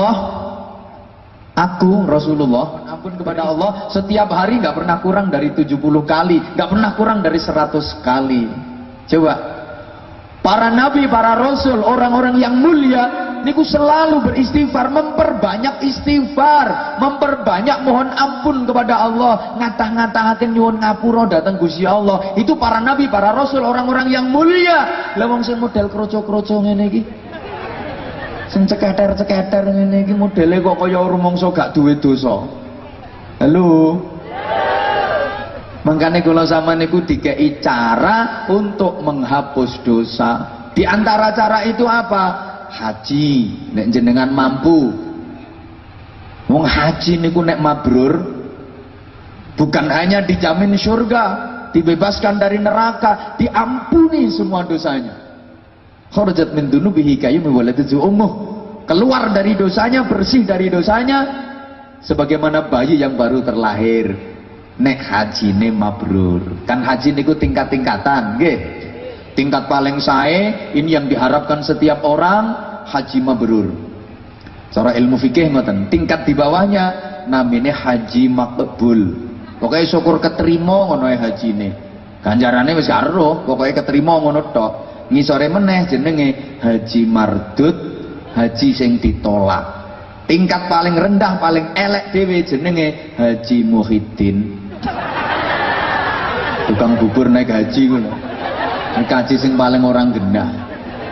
Allah aku Rasulullah ampun kepada Allah setiap hari nggak pernah kurang dari 70 kali nggak pernah kurang dari 100 kali. Coba para nabi para rasul orang-orang yang mulia niku selalu beristighfar memperbanyak istighfar memperbanyak mohon ampun kepada Allah ngatah-ngatahaken nyuwun ngapura datang Gusti Allah. Itu para nabi para rasul orang-orang yang mulia. Lah wong sing model kroco-kroco ngene iki sing ceketer-ceketer ngene iki modele kok kaya rumangsa gak duwe dosa halo Makanya kalau sama niku dikei cara untuk menghapus dosa. Di antara cara itu apa? haji nek jenengan mampu wong haji niku nek mabrur bukan hanya dijamin surga dibebaskan dari neraka diampuni semua dosanya kharajat min dunubihi kayu waladu ummuh. Keluar dari dosanya bersih dari dosanya sebagaimana bayi yang baru terlahir. Nek haji ne mabrur. Kan haji niku tingkat-tingkatan tingkat paling sae ini yang diharapkan setiap orang haji mabrur. Cara ilmu fikih ngoten tingkat di bawahnya namanya haji makbul pokoknya syukur keterima ngono haji ini ganjarannya wis karo pokoknya keterima ngono tok ngisore meneh jenenge haji mardut haji sing ditolak. Tingkat paling rendah paling elek dewe jenenge haji muhyiddin. Tukang bubur naik haji ngono. Kaji sing paling orang genah.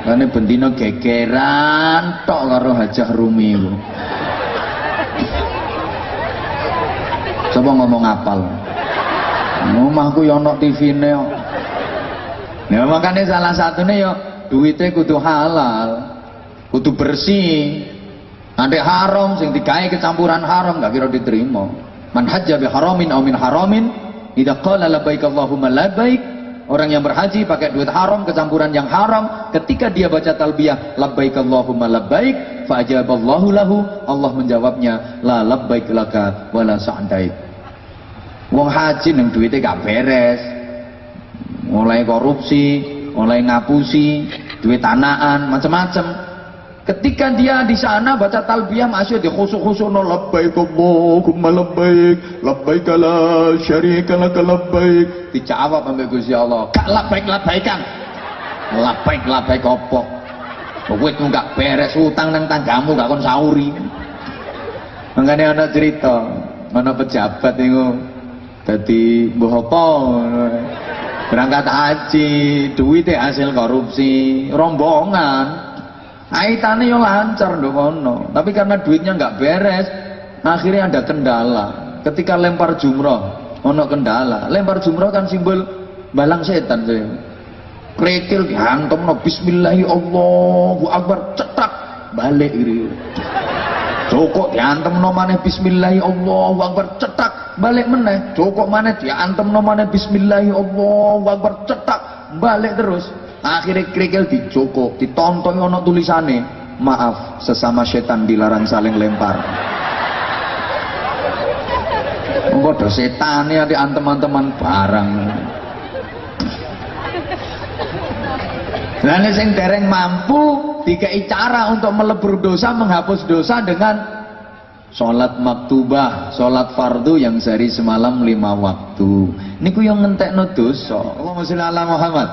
Karena bentino gegeran tok karo hajah rumi itu coba ngomong apal. Rumahku yono TV ne ya makanya salah satunya ya duitnya kudu halal kudu bersih nanti haram sing digawe kecampuran haram gak kira diterima man hajja bi haramin aw min haramin idza qala labbaik allahumma labbaik Orang yang berhaji pakai duit haram, kecampuran yang haram, ketika dia baca talbiyah labbaik Allahumma labbaik, fa'ajaballahu lahu, Allah menjawabnya la labbaik laka wala sa'daik. Wong haji nang duitnya gak beres. Mulai korupsi, mulai ngapusi, duit tanaan, macam-macam Ketika dia di sana baca talbiyah masih di khusuk-khusuk no labbaik Allahumma labbaik labbaik la syarika lak labbaik. Dijawab sampai Gusti Allah gak labbaik labbaikan labbaik labbaik opo duitmu gak beres utang nang tanggamu gak kon sauri. Makanya ada cerita mana pejabat itu jadi bohong berangkat haji duitnya hasil korupsi rombongan Aitane yo lancar ndongono, tapi karena duitnya nggak beres, akhirnya ada kendala. Ketika lempar jumroh, ono kendala. Lempar jumroh kan simbol balang setan saya. Krekil dihantam no Bismillahi Allahu Akbar cetak balik gitu. Joko diantem no mana Bismillahi Allahu Akbar cetak balik meneh. Joko mana diantem no mana Bismillahi Allahu Akbar cetak balik terus akhirnya kerikil dijoko ditonton ono tulisane maaf sesama setan dilarang saling lempar Waduh setan ya di teman-teman barang. Nah, sing dereng mampu dikai cara untuk melebur dosa, menghapus dosa dengan sholat maktubah, sholat fardu yang sehari semalam lima waktu. Niku yang ngentek no dosa. Allahumma sholli ala Muhammad.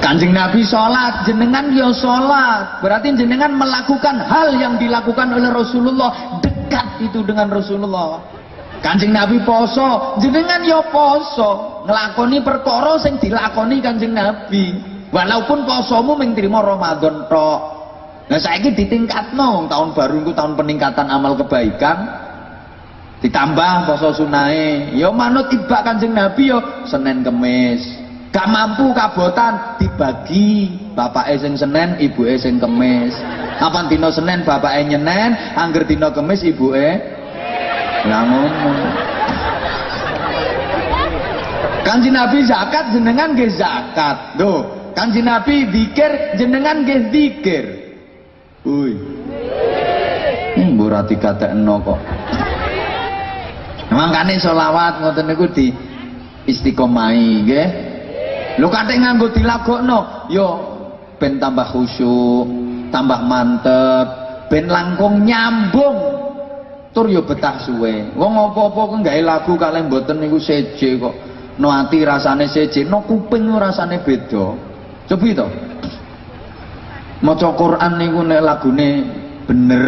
Kanjeng Nabi sholat, jenengan ya sholat. Berarti jenengan melakukan hal yang dilakukan oleh Rasulullah. Dekat itu dengan Rasulullah. Kanjeng Nabi poso, jenengan ya poso. Ngelakoni perkara sing dilakoni kanjeng Nabi. Walaupun posomu mung trimo Ramadan tok. Nah saiki ditingkatno tahun baru itu tahun peningkatan amal kebaikan. Ditambah poso sunai, ya manut ibak kanjeng Nabi ya Senin Kemis gak mampu kabotan dibagi bapak sing Senin ibu sing Kemis apa dino Senin bapak nyenen angger dino Kemis ibu lah ngono Kanji Nabi zakat jenengan ge zakat. Tuh, Kanji Nabi dikir jenengan ge dikir. Uy. Hmm, berarti kata eno kok. Makanya sholawat ngoten niku di istiqomai nggih. Lu kate nganggo dilagokno, yo ben tambah khusyuk, tambah mantep, ben langkung nyambung tur yo betah suwe wong apa-apa ku gawe lagu kalih mboten niku seje kok no ati rasane seje no kuping rasane beda coba to maca Quran niku nek lagune bener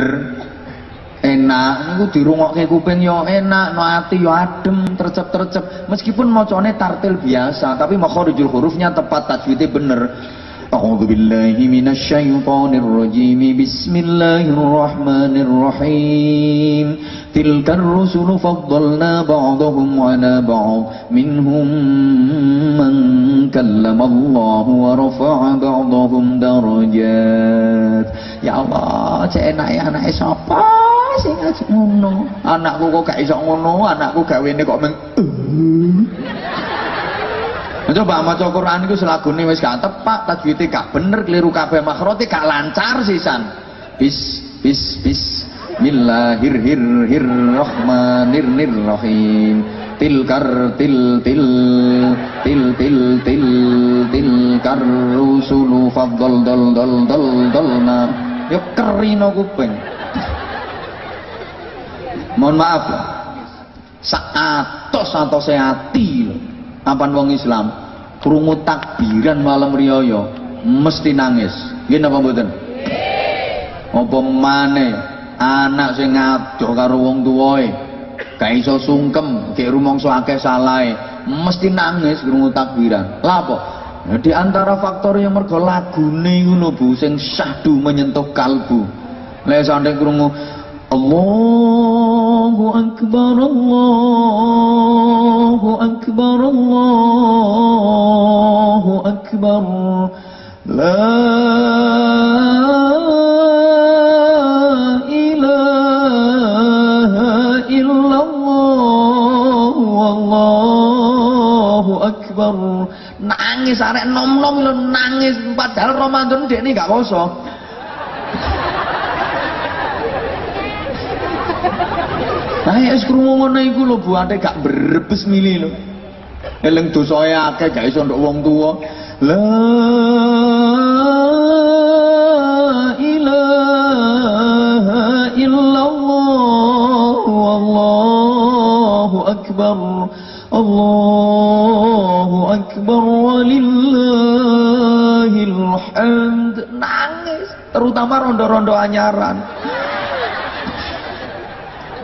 enak niku dirungokke kuping yo enak no ati yo adem tercep-tercep. Meskipun macane tartil biasa tapi makharijul hurufnya tepat tajwidnya bener أعوذ بالله من الشيطان الرجيم. بسم الله الرحمن الرحيم. تلك الرسل فضلنا بعضهم على بعض. منهم من كلم الله ورفع بعضهم درجات. Allah, cek enak ya anak sapa sing ngono. Anakku kok gak iso ngono, anakku gawene kok meng Coba maca Quran iku selagune wis gak tepak, tajwide gak bener, keliru kabeh makhrote gak lancar sisan. Bis bis bis Bismillahirrahmanirrahim. Tilkar til til til til til til kar rusulu faddal dal dal dal dalna. Yo kerino kuping. Mohon maaf ya. Saatos atose ati apan wong Islam krungu takbiran malam riyaya mesti nangis. Nggih napa mboten? Apa maneh anak sing ngadoh karo wong tuwae gak iso sungkem gek rumangsa akeh salahe mesti nangis krungu takbiran. Lha apa? Di antara faktor yang mergo lagune ngono Bu sing syahdu menyentuh kalbu. Lek sampe krungu Allahu akbar Allahu akbar Allahu akbar. La ilaha illallah Wallahu akbar. Nangis arek nom-nom lho nangis. Padahal Ramadan dekne gak poso Nah ya wis krungu ngono iku lho Bu ate gak berebes mili lho. Eling dosae akeh gak iso nduk wong tuwa. La ilaha illallah wallahu akbar. Allahu akbar walillahil hamd. Nangis terutama rondo-rondo anyaran.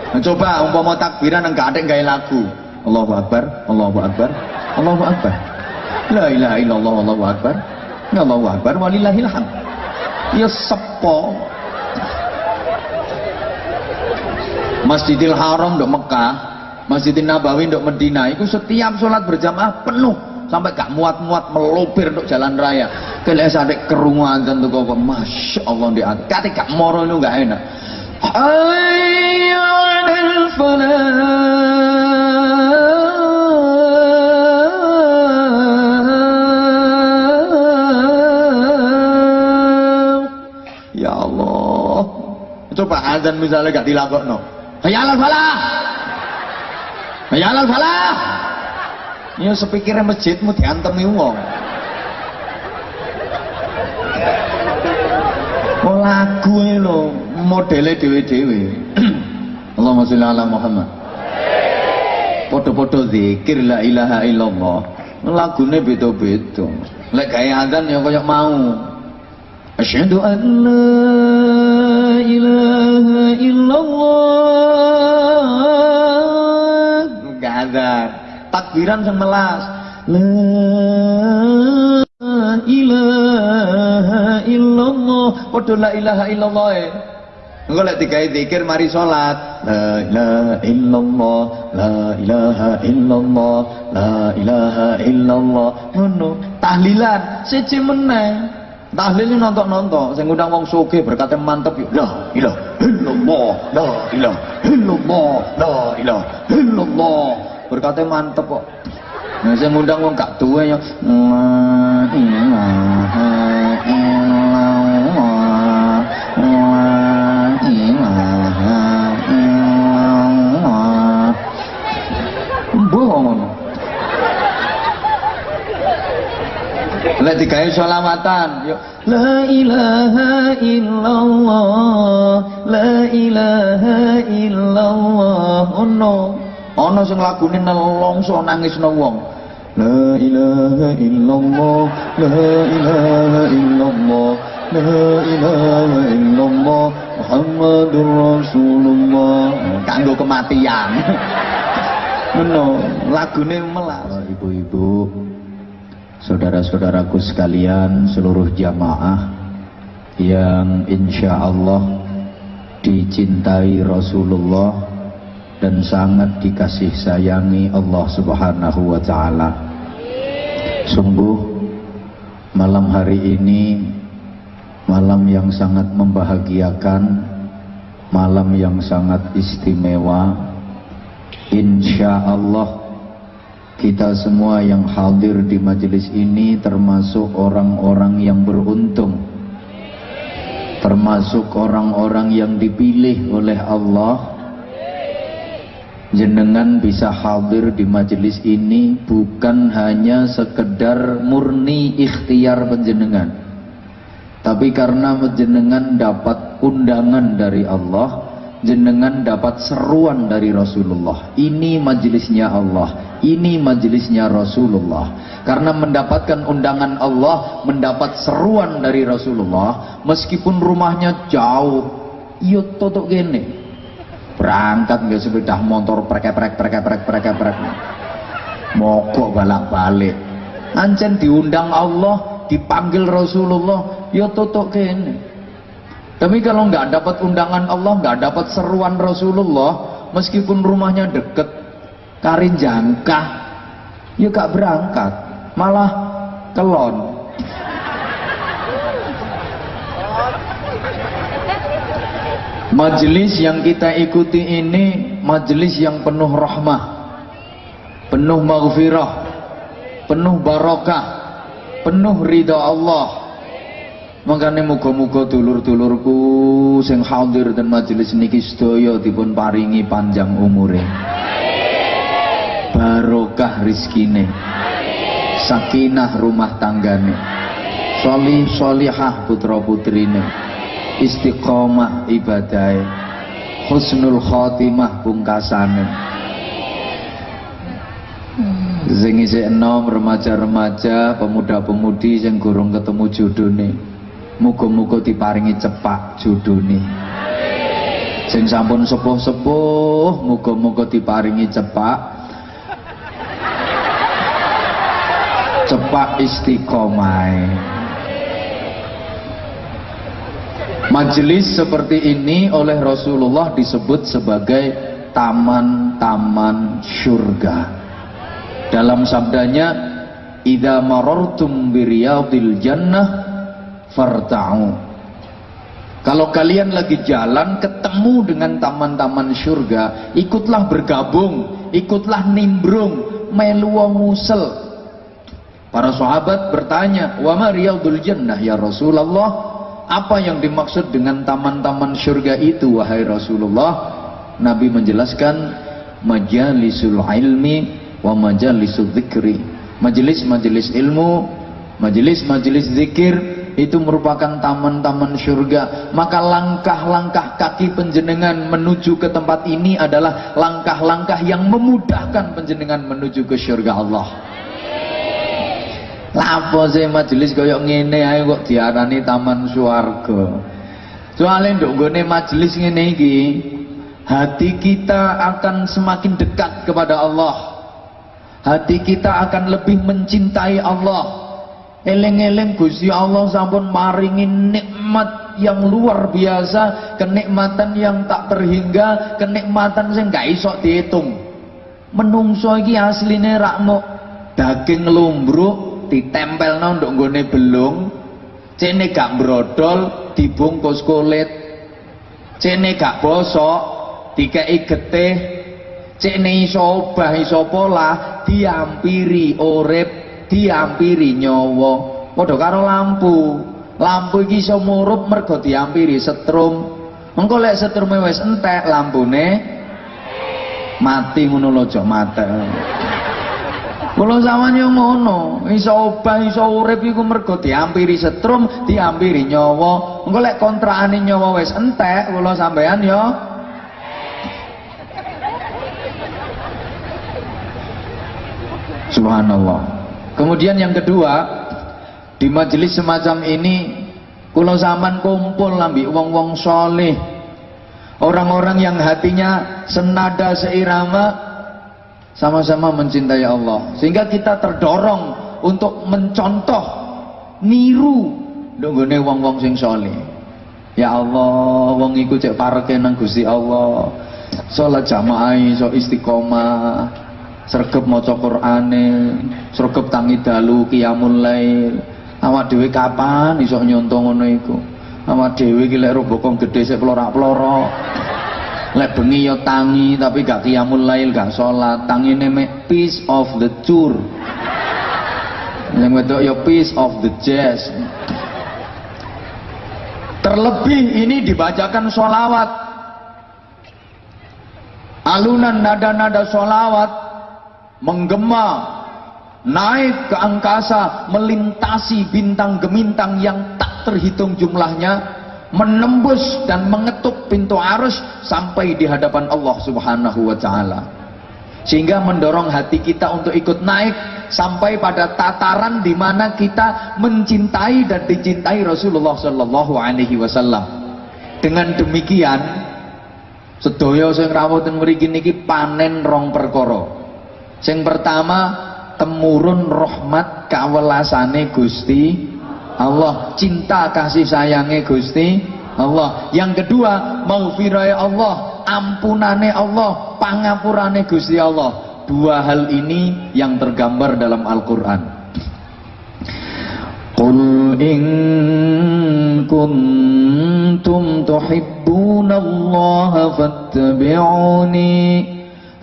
Nah, coba umpama takbiran enggak ada enggak lagu. Allahu Akbar, Allahu Akbar, Allahu Akbar. La ilaha illallah Allahu Akbar. Ya Allahu Akbar walillahil hamd. Ya sepo. Masjidil Haram dok Mekah, Masjidil Nabawi dok Medina, itu setiap sholat berjamaah penuh sampai gak muat-muat melopir untuk jalan raya kalian sampai kerungan tentu kau masya Allah di atas kata gak moral itu gak enak ayo Ya Allah. Coba azan misalnya gak dilakokno. Hayalal falah. Hayalal falah. Ya sepikirnya masjidmu diantemi wong. Oh lagu ini loh modelnya dewe-dewe Allahumma sholli ala Muhammad. Podo-podo zikir la ilaha illallah. Lagune beda-beda. Lek gawe azan ya koyo mau. Asyhadu an la ilaha illallah. Gak azan. Takbiran semelas la ilaha illallah. Padha la ilaha illallah e Engko lek digawe zikir mari salat. La ilaha illallah, la ilaha illallah, la ilaha illallah. Ngono. Tahlilan siji meneh. Tahlil nonton-nonton, sing ngundang wong sugih berkate mantep yo. La ilaha illallah, la ilaha illallah, la ilaha illallah. Berkate mantep kok. Sing ngundang wong gak duwe yo. Lek digawe sholawatan yo. La ilaha illallah la ilaha illallah. Ono. Ono sing lagune nelongso nangisno wong. La ilaha illallah la ilaha illallah la ilaha illallah. Muhammadur Rasulullah. Kanggo kematian. Meno, lagune melas. Ibu-ibu, saudara-saudaraku sekalian, seluruh jamaah yang insya Allah dicintai Rasulullah dan sangat dikasih sayangi Allah Subhanahu wa taala. Sungguh malam hari ini malam yang sangat membahagiakan, malam yang sangat istimewa Insya Allah kita semua yang hadir di majelis ini termasuk orang-orang yang beruntung. Termasuk orang-orang yang dipilih oleh Allah. Jenengan bisa hadir di majelis ini bukan hanya sekedar murni ikhtiar penjenengan. Tapi karena penjenengan dapat undangan dari Allah jenengan dapat seruan dari Rasulullah. Ini majelisnya Allah, ini majelisnya Rasulullah. Karena mendapatkan undangan Allah, mendapat seruan dari Rasulullah, meskipun rumahnya jauh, iya totok gini. Berangkat nggak sepeda motor prek-prek prek-prek prek-prek. Mogok balak-balik. Ancen diundang Allah, dipanggil Rasulullah, iya totok gini tapi kalau nggak dapat undangan Allah, nggak dapat seruan Rasulullah, meskipun rumahnya deket, karin jangka, ya gak berangkat, malah kelon. Majelis yang kita ikuti ini majelis yang penuh rahmah, penuh maghfirah, penuh barokah, penuh ridha Allah Makanya muga-muga dulur-dulurku sing hadir dan majelis niki sedaya dipun paringi panjang umure. Barokah rizkine. Sakinah rumah tanggane. Solih solihah putra putrine. Istiqomah ibadai. Husnul khotimah pungkasane. Sing isih enom remaja-remaja, pemuda-pemudi yang gurung ketemu judone. Muga-muga diparingi cepak judune. Sing sampun sepuh-sepuh, muga-muga diparingi cepak cepak istiqomah. Majelis seperti ini oleh Rasulullah disebut sebagai taman-taman surga. Dalam sabdanya, "Idza marartum biriyadil jannah farta'u kalau kalian lagi jalan ketemu dengan taman-taman surga ikutlah bergabung ikutlah nimbrung melu musel para sahabat bertanya wa ma riyadul jannah ya Rasulullah? Apa yang dimaksud dengan taman-taman surga itu wahai Rasulullah? Nabi menjelaskan majalisul ilmi wa majalisul zikri majelis-majelis ilmu majelis-majelis zikir itu merupakan taman-taman surga maka langkah-langkah kaki penjenengan menuju ke tempat ini adalah langkah-langkah yang memudahkan penjenengan menuju ke surga Allah lapo sih majelis kaya ngene ae kok diarani taman swarga? Soalnya nduk gone majelis ngene iki hati kita akan semakin dekat kepada Allah. Hati kita akan lebih mencintai Allah. Eleng-eleng Gusti Allah sampun maringi nikmat yang luar biasa, kenikmatan yang tak terhingga, kenikmatan sing gak iso dihitung. Menungso iki asline rak mok daging lumbruk ditempelno nduk nggone belung, cene gak brodol dibungkus kulit. Cene gak bosok dikei getih, cene iso obah iso pola diampiri urip diampiri nyawa. Padha karo lampu. Lampu iki iso murup mergo diampiri setrum. Engko lek setrume wis entek lampune mati ngono lho Kula sampean yo ngono, iso obah iso urip iku mergo diampiri setrum, diampiri nyawa. Engko lek kontrakane nyawa wis entek, kula sampean yo Subhanallah. Kemudian yang kedua, di majelis semacam ini kula zaman kumpul lambi wong-wong soleh. Orang-orang yang hatinya senada seirama sama-sama mencintai Allah. Sehingga kita terdorong untuk mencontoh niru. Nunggone wong-wong sing soleh. Ya Allah wong iku cek pareke nang Gusti Allah. Salat jamaah iso istiqomah. Sregep maca Qur'ane. Sregep tangi dalu qiyamul lail. Awak dhewe kapan iso nyonto ngono iku? Awak dhewe iki lek robokong gedhe sik lek bengi yo tangi tapi gak qiyamul lail gak sholat. Tangine mek piece of the tour. Yang wedok yo piece of the jazz. Terlebih ini dibacakan sholawat. Alunan nada-nada sholawat menggema naik ke angkasa melintasi bintang gemintang yang tak terhitung jumlahnya menembus dan mengetuk pintu arus sampai di hadapan Allah Subhanahu wa taala. Sehingga mendorong hati kita untuk ikut naik sampai pada tataran di mana kita mencintai dan dicintai Rasulullah Shallallahu alaihi wasallam. Dengan demikian sedaya sing rawuh mriki niki panen rong perkara. Sing pertama temurun rahmat kawelasane Gusti Allah cinta kasih sayangnya Gusti Allah. Yang kedua maghfirah Allah ampunane Allah pangapurane Gusti Allah. Dua hal ini yang tergambar dalam Al-Quran. Qul in kuntum tuhibbuna fattabi'uni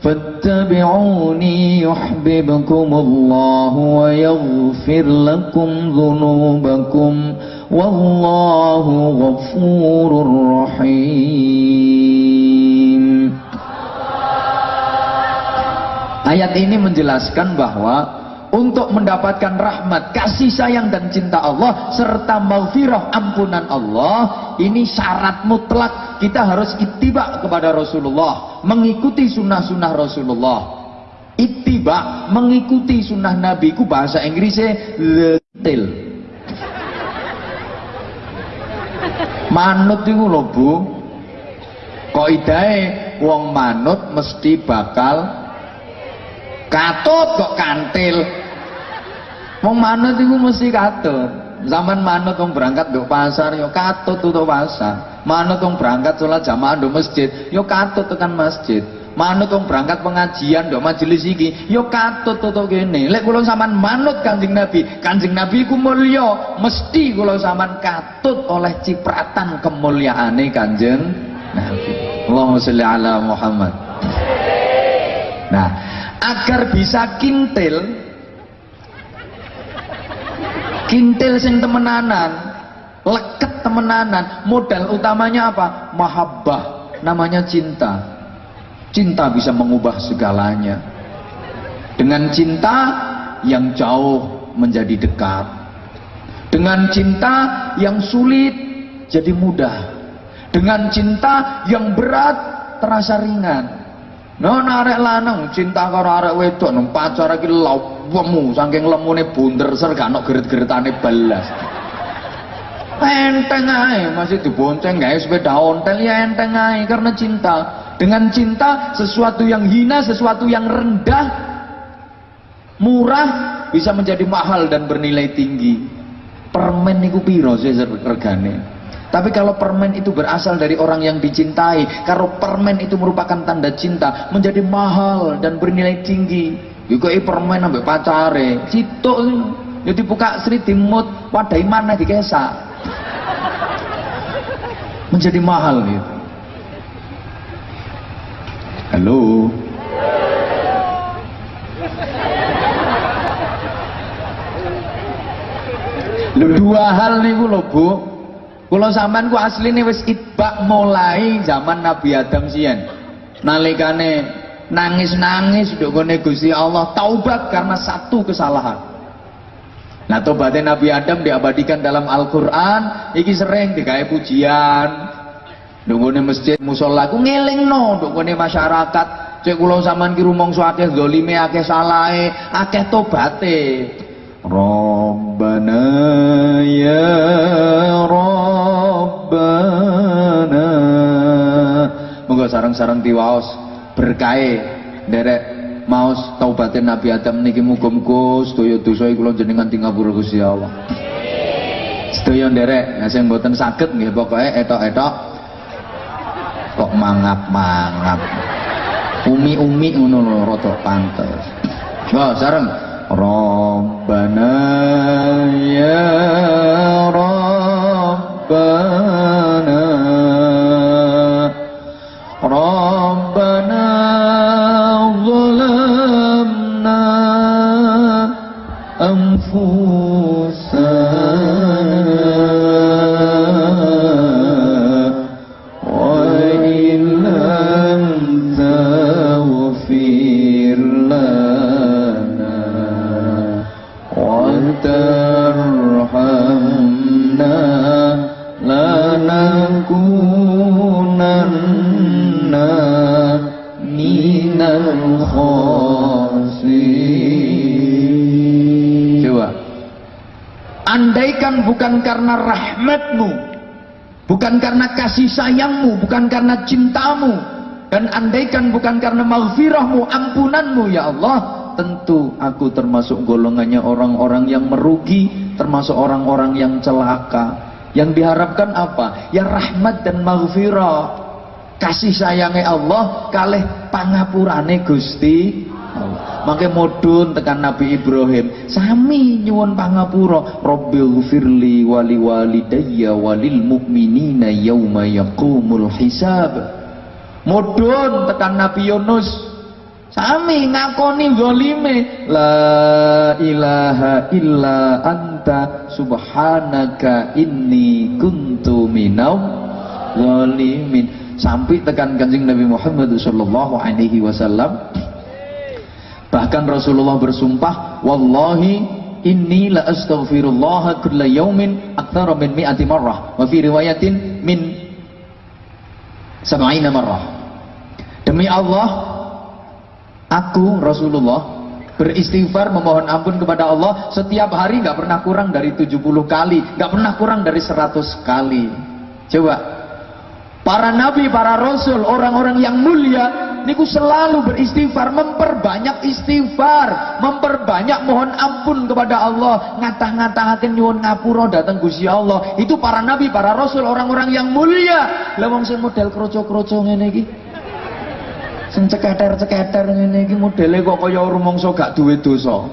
فاتبعوني يحببكم الله ويغفر لكم ذنوبكم والله غفور رحيم Ayat ini menjelaskan bahwa untuk mendapatkan rahmat, kasih sayang dan cinta Allah serta maghfirah ampunan Allah ini syarat mutlak. Kita harus ittiba kepada Rasulullah mengikuti sunnah-sunnah Rasulullah. Ittiba mengikuti sunnah Nabi ku bahasa Inggrisnya letil manut itu loh bu. Kok idai wong manut mesti bakal katut kok kantil Wong manut iku mesti katut. Zaman manut wong berangkat nduk pasar yo katut tutup pasar. Manut wong berangkat sholat jamaah nduk masjid yo katut tekan masjid. Manut wong berangkat pengajian nduk majelis iki yo katut tutup kene. Lek kula sampean manut Kanjeng Nabi, Kanjeng Nabi ku mulya, mesti kula sampean katut oleh cipratan kemuliaane Kanjeng Nabi. Allahumma sholli ala Muhammad. Nah, agar bisa kintil kintil sing temenanan leket temenanan. Modal utamanya apa? Mahabbah namanya cinta. Cinta bisa mengubah segalanya. Dengan cinta yang jauh menjadi dekat. Dengan cinta yang sulit jadi mudah. Dengan cinta yang berat terasa ringan No arek lanang cinta karo arek wedok nang pacar iki lawemu saking lemune bunder ser gak ono geret-geretane belas. Enteng ae masih dibonceng gawe sepeda ontel ya enteng ae karena cinta. Dengan cinta sesuatu yang hina, sesuatu yang rendah murah bisa menjadi mahal dan bernilai tinggi. Permen niku piro sih regane? Tapi kalau permen itu berasal dari orang yang dicintai, kalau permen itu merupakan tanda cinta, menjadi mahal dan bernilai tinggi. Juga permen sampai pacare, citok jadi buka sri timut, wadai mana dikesa. Menjadi mahal gitu. Halo. Lu dua hal nih bu, Bu. Kula sampean ku asline wis itbak mulai zaman Nabi Adam sian. Nalikane nangis-nangis dongone Gusti Allah taubat karena satu kesalahan. Nah tobatnya Nabi Adam diabadikan dalam Al-Quran iki sering digawe pujian. Dongone masjid musola ku no dongone masyarakat. Cek kula sampean ki rumangsa zalime akeh salahe akeh tobaté Rabbana ya Rabbana Moga sarang-sarang tiwaos berkahe derek maos taubatin Nabi Adam niki muga-muga sedaya dosa kula jenengan tingapura Gusti Allah. Sedaya nderek, nah sing mboten saged nggih pokoke etok-etok kok mangap-mangap. Umi-umi ngono lho rada pantes. Wah, sareng ربنا يا ربنا ربنا andaikan bukan karena rahmatmu bukan karena kasih sayangmu bukan karena cintamu dan andaikan bukan karena maghfirahmu ampunanmu ya Allah tentu aku termasuk golongannya orang-orang yang merugi termasuk orang-orang yang celaka yang diharapkan apa ya rahmat dan maghfirah kasih sayangnya Allah kalih pangapurane Gusti. Maka modun tekan Nabi Ibrahim sami nyuwun pangapura Rabbil firli wali walidayya walil mu'minina yauma yaqumul hisab. Modun tekan Nabi Yunus sami ngakoni zalime la ilaha illa anta subhanaka inni kuntu minau zalimin. Sampai tekan kanjeng Nabi Muhammad sallallahu alaihi wasallam bahkan Rasulullah bersumpah wallahi inni la astaghfirullah kulla yaumin aktsara min mi'ati marrah. Wa fi riwayatin min sab'ina marrah. Demi Allah aku Rasulullah beristighfar memohon ampun kepada Allah setiap hari nggak pernah kurang dari 70 kali nggak pernah kurang dari 100 kali. Coba para nabi, para rasul, orang-orang yang mulia niku selalu beristighfar, memperbanyak istighfar, memperbanyak mohon ampun kepada Allah, ngatah-ngatahaken nyuwun ngapura datang Gusti Allah. Itu para nabi, para rasul, orang-orang yang mulia. Lah wong model kroco-kroco ngene iki. Sing ceketer-ceketer ngene iki modele kok kaya rumangsa gak duwe dosa.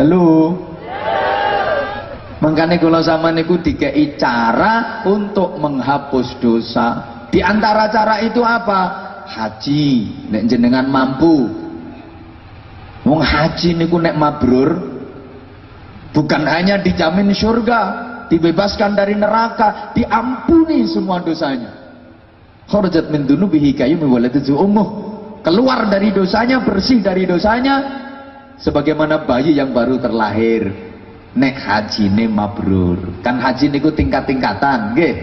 Halo. Makanya kalau sama niku dikei cara untuk menghapus dosa. Di antara cara itu apa? Haji. Nek jenengan mampu. Wong haji niku nek mabrur bukan hanya dijamin surga, dibebaskan dari neraka, diampuni semua dosanya. Kharajat min dunubihi kayyum waladatu ummuh. Keluar dari dosanya, bersih dari dosanya sebagaimana bayi yang baru terlahir nek haji ne mabrur kan haji niku tingkat-tingkatan nggih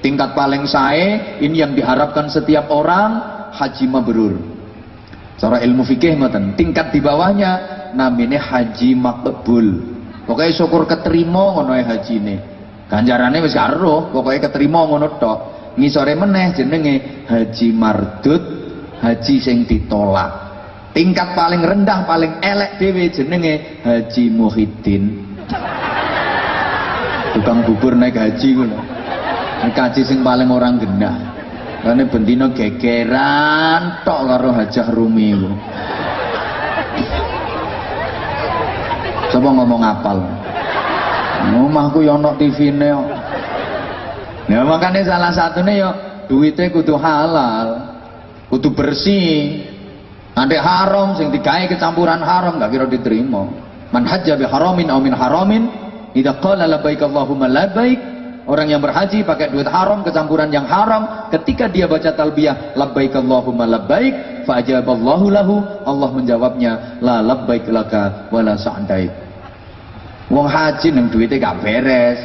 tingkat paling sae ini yang diharapkan setiap orang haji mabrur. Cara ilmu fikih ngoten tingkat di bawahnya namanya haji makbul. Pokoknya syukur keterima ngono haji ne ganjarane wis karo pokoknya keterima ngono tok. Ngisore meneh jenenge haji mardut haji sing ditolak. Tingkat paling rendah paling elek dhewe jenenge haji muhyiddin. Tukang bubur naik haji ngono haji sing paling orang genah. Karena bentino gegeran tok karo hajah rumi coba ngomong apal. Omahku yo ono TV-ne kok. Ya makanya salah satunya yo duitnya kudu halal kudu bersih. Nanti haram sing digawe kecampuran haram gak kira diterima. Man hajja bi haramin aw min haramin idza qala labbaik allahumma labbaik Orang yang berhaji pakai duit haram, kecampuran yang haram, ketika dia baca talbiyah, labbaik Allahumma labbaik, fa'ajaballahu lahu, Allah menjawabnya, la labbaik laka wala. Wong haji nang duitnya gak beres.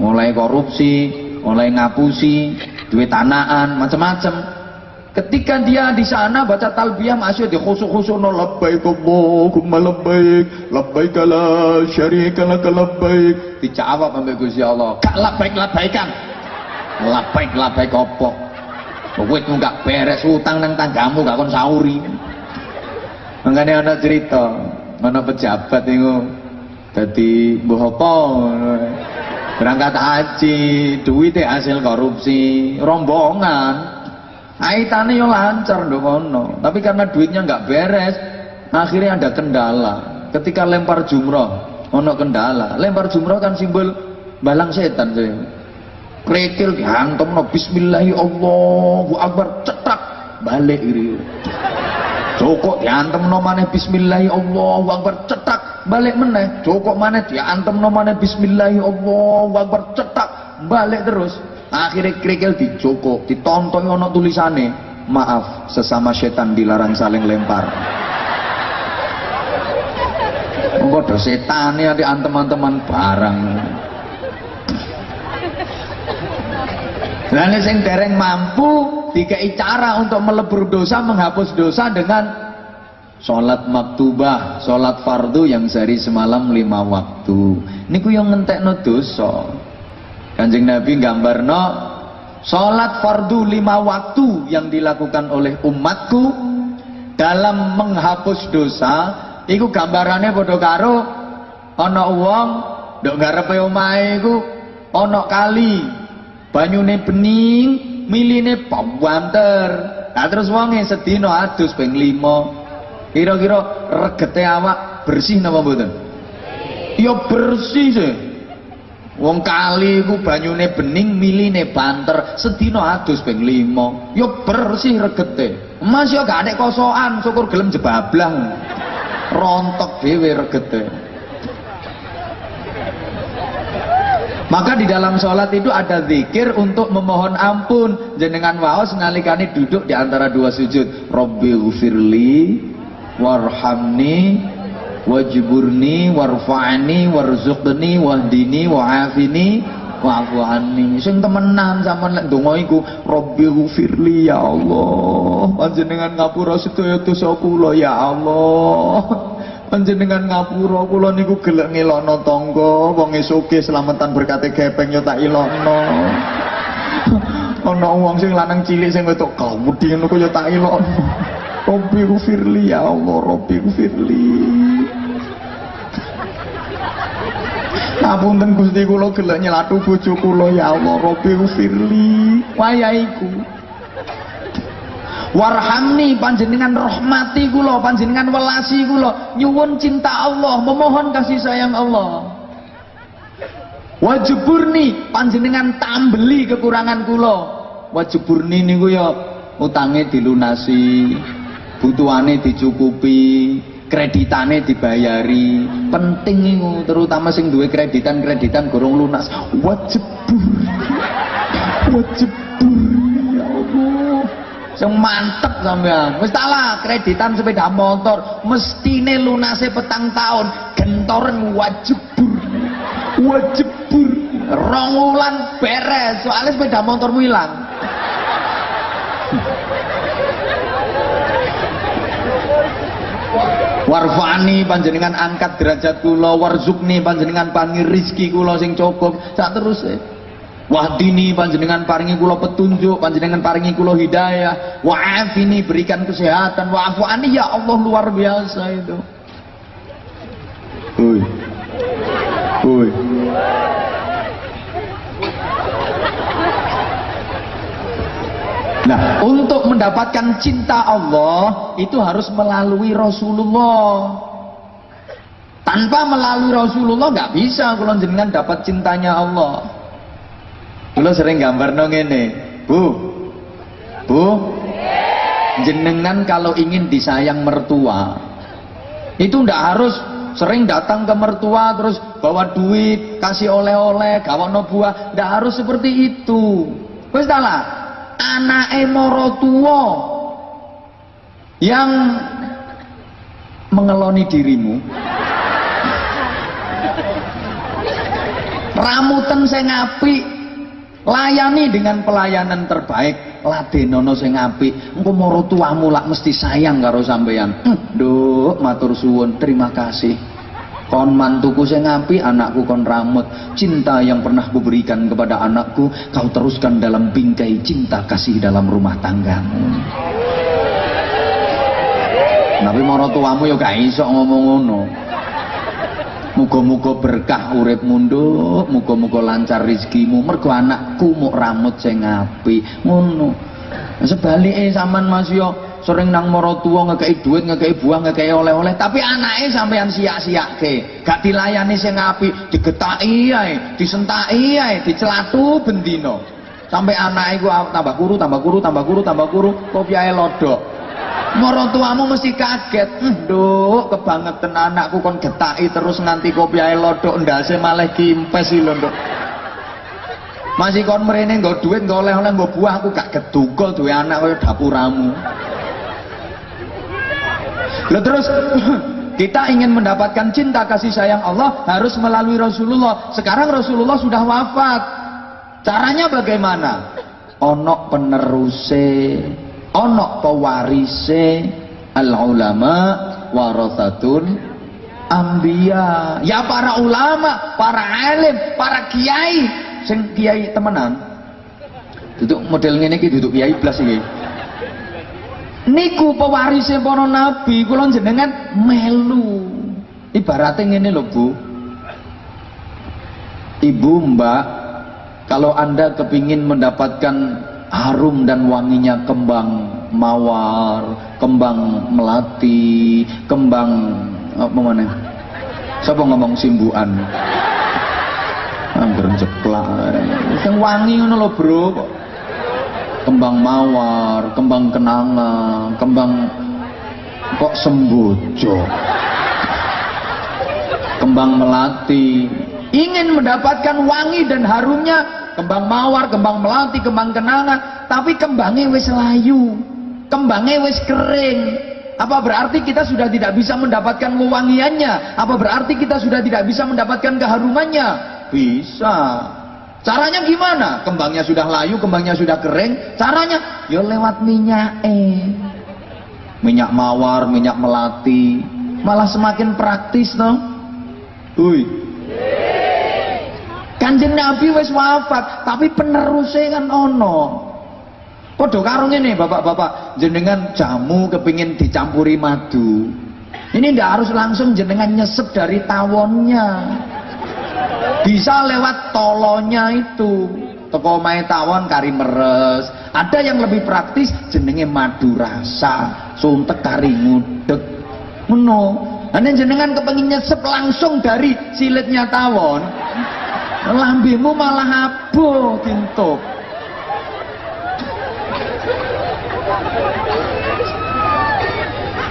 Mulai korupsi, mulai ngapusi, duit tanahan, macam-macam. Ketika dia di sana baca talbiyah masih di khusuk-khusuk no labbaik Allahumma labbaik labbaik la syarika lak labbaik. Dijawab sampai Gusti Allah. Gak labbaik labbaikan labbaik labbaik opo Wit gak beres utang nang tanggamu gak kon sauri. Makanya ada cerita mana pejabat itu jadi apa? Berangkat haji duitnya hasil korupsi rombongan Aitane yo lancar ndongono, tapi karena duitnya nggak beres, akhirnya ada kendala. Ketika lempar jumroh, ono kendala. Lempar jumroh kan simbol balang setan saya. Krekil dihantam no Bismillahi Allahu Akbar cetak balik iri. Cokok diantem no maneh Bismillahi Allahu Akbar cetak balik meneh. Cokok maneh diantem no maneh Bismillahi Allahu Akbar cetak balik terus akhirnya kerikil dijoko ditonton ono tulisane maaf sesama setan dilarang saling lempar Bodoh setan ya di teman-teman barang. Lalu sing dereng mampu dikai cara untuk melebur dosa, menghapus dosa dengan sholat maktubah, sholat fardu yang sehari semalam lima waktu. Ini yang ngentek no dosa. Kanjeng Nabi gambarno Sholat fardu lima waktu yang dilakukan oleh umatku dalam menghapus dosa. Iku gambarannya bodoh karo ana wong ndok ngarepe omahe iku ana kali banyune bening miline pawanter nah terus wonge sedina adus ping 5 kira-kira regete awak bersih napa mboten? Ya bersih sih Wong kali ku banyune bening, miline banter, sedina adus ping 5. Ya bersih regete. Mas ya gak ada kosokan, syukur gelem jebablang. Rontok dhewe regete. Maka di dalam sholat itu ada zikir untuk memohon ampun. Jenengan waos nalikane duduk di antara dua sujud. Robbi ufirli warhamni wajburni warfa'ni warzuqni wahdini wa'afini wa'fu anni sing temenan sama lek donga iku rabbi ghfirli ya Allah. Panjenengan ngapura sedaya dosa kula ya Allah. Panjenengan ngapura kula niku gelek ngelokno tangga wong selamatan berkate gepeng yo tak ilokno. Ana wong sing lanang cilik sing wetok kawudi ngono yo tak ilokno Rabbi ghfirli ya Allah Rabbi ghfirli Ngapunten Gusti kula gelek nyelatu bojo kula ya Allah Rabbi ufirli wayahiku Warhamni panjenengan rahmati kula panjenengan welasi kula. Nyuwun cinta Allah memohon kasih sayang Allah. Wajiburni panjenengan tambeli kekurangan kula. Wajiburni niku ya utange dilunasi butuhane dicukupi kreditane dibayari. Penting terutama sing duwe kreditan kreditan gorong lunas. Wajib wajib ya sing mantep sampean. Wis kreditan sepeda motor. Mestine lunase petang tahun. Gentoren wajib wajib rong wulan beres soalnya sepeda motormu hilang warfani panjenengan angkat derajat kula warzukni panjenengan paringi rizki kula sing cukup. Sak terus e wahdini panjenengan paringi kula petunjuk panjenengan paringi kula hidayah. Wa'afini berikan kesehatan. Wa'afu ya Allah luar biasa itu. Ui. Ui. Nah, untuk mendapatkan cinta Allah itu harus melalui Rasulullah. Tanpa melalui Rasulullah nggak bisa kalau jenengan dapat cintanya Allah. Kalau sering gambar dong ini, Bu, Bu, jenengan kalau ingin disayang mertua, itu ndak harus sering datang ke mertua terus bawa duit, kasih oleh-oleh, gawono buah. Ndak harus seperti itu. Wis lah, anake moro tua yang mengeloni dirimu. Ramutan saya ngapi layani dengan pelayanan terbaik. Ladenono sing apik engko moro tuamu lak mesti sayang karo sampeyan. Nduk matur suwun terima kasih kon mantuku sing ngapi anakku kon ramut cinta yang pernah kuberikan kepada anakku kau teruskan dalam bingkai cinta kasih dalam rumah tanggamu tapi moro tuamu ya gak iso ngomong ngono Muga-muga berkah urip mundur, muga-muga lancar rezekimu. Mergo anakku mau rambut sing apik. Ngono. Sebalike sampean Mas yo sering nang mara tuwa ngekeki duit, ngekeki buah, ngekeki oleh-oleh, tapi anake sampean siak-siake. Gak dilayani sing apik, digetaki ae, disentaki ae, dicelatu bendino. Sampai anake ku tambah kuru, tambah kuru, tambah kuru, tambah kuru, kopiahe lodok. Moro tuamu mesti kaget. Nduk, kebangetan anakku kon getaki terus nganti kopi ae lodok ndase malah kimpes lho, Nduk. Masih kon mrene nggo duit, nggo oleh-oleh, nggo buah aku gak kedugol duwe anak dapuramu. Loh terus kita ingin mendapatkan cinta kasih sayang Allah harus melalui Rasulullah. Sekarang Rasulullah sudah wafat. Caranya bagaimana? Onok peneruse ana pewarise al ulama warathatul ambia ya para ulama para alim para kiai sing kiai temenan duduk model iki duduk kiai blas iki niku pewarise para nabi kula jenengan melu ibaratnya ngene lho Bu Ibu Mbak kalau Anda kepingin mendapatkan harum dan wanginya kembang mawar, kembang melati, kembang apa mana? Siapa ngomong simbuan? Angger jeplak. Yang wangi ngono lho, Bro. Kembang mawar, kembang kenanga, kembang kok sembojo. Kembang melati. Ingin mendapatkan wangi dan harumnya kembang mawar, kembang melati, kembang kenanga, tapi kembangnya wis layu, kembangnya wis kering. Apa berarti kita sudah tidak bisa mendapatkan wewangiannya? Apa berarti kita sudah tidak bisa mendapatkan keharumannya? Bisa. Caranya gimana? Kembangnya sudah layu, kembangnya sudah kering. Caranya ya lewat minyak eh. Minyak mawar, minyak melati. Malah semakin praktis toh. Hui. Kanjeng Nabi wis wafat, tapi penerusnya kan ono. Padha karo ngene Bapak-bapak, jenengan jamu kepingin dicampuri madu. Ini ndak harus langsung jenengan nyesep dari tawonnya. Bisa lewat tolonya itu. Toko mai tawon kari meres. Ada yang lebih praktis jenenge madu rasa, suntek kari ngudek. Ngono. Ane jenengan kepengin nyesep langsung dari silitnya tawon lambemu malah abuh kintuk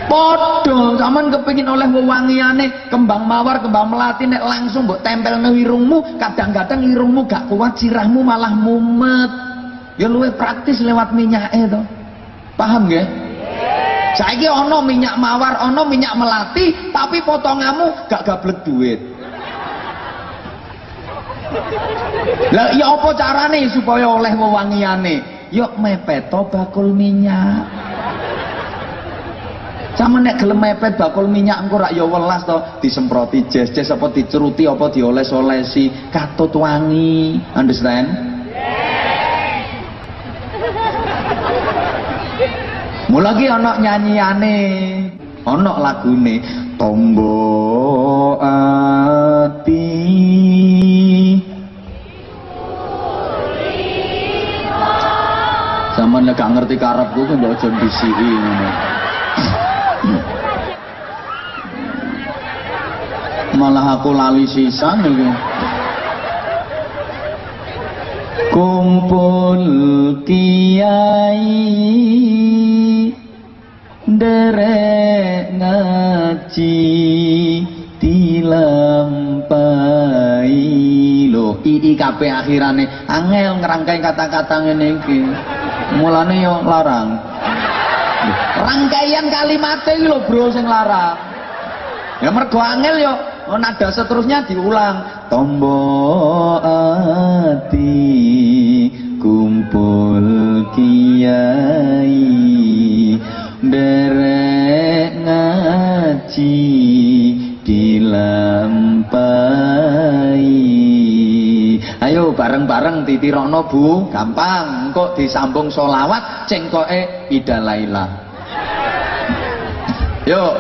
Podo, zaman kepingin oleh wewangiane kembang mawar, kembang melati nek langsung mbok tempel nang irungmu, kadang-kadang irungmu gak kuat, sirahmu malah mumet. Ya luwe praktis lewat minyak itu. Paham nggih? Saiki ana minyak mawar, ana minyak melati, tapi potonganmu gak gablek duit. Lah ya apa carane supaya oleh wewangiane? Yuk mepet to bakul minyak. Sama nek gelem mepet bakul minyak engko rak ya welas to disemproti jes-jes apa diceruti apa dioles-olesi katut wangi. Understand? Mulai anak nyanyiane, anak lagune tombo ati Zaman nek gak ngerti karepku ku mbok aja bisiki ngono. malah aku lali sisan iki. Kumpul kiai derek ngaji dilampai lo ii kape akhirane angel ngerangkai kata-kata ngene iki. Mulane yo larang. Rangkaian kalimat e iki lo bro sing larang. Ya mergo angel yo nada seterusnya diulang. Tombo ati kumpul kiai derek ngaji dilampai ayo bareng-bareng titirokno bu. Gampang kok disambung solawat cengkoke ida laila. Yuk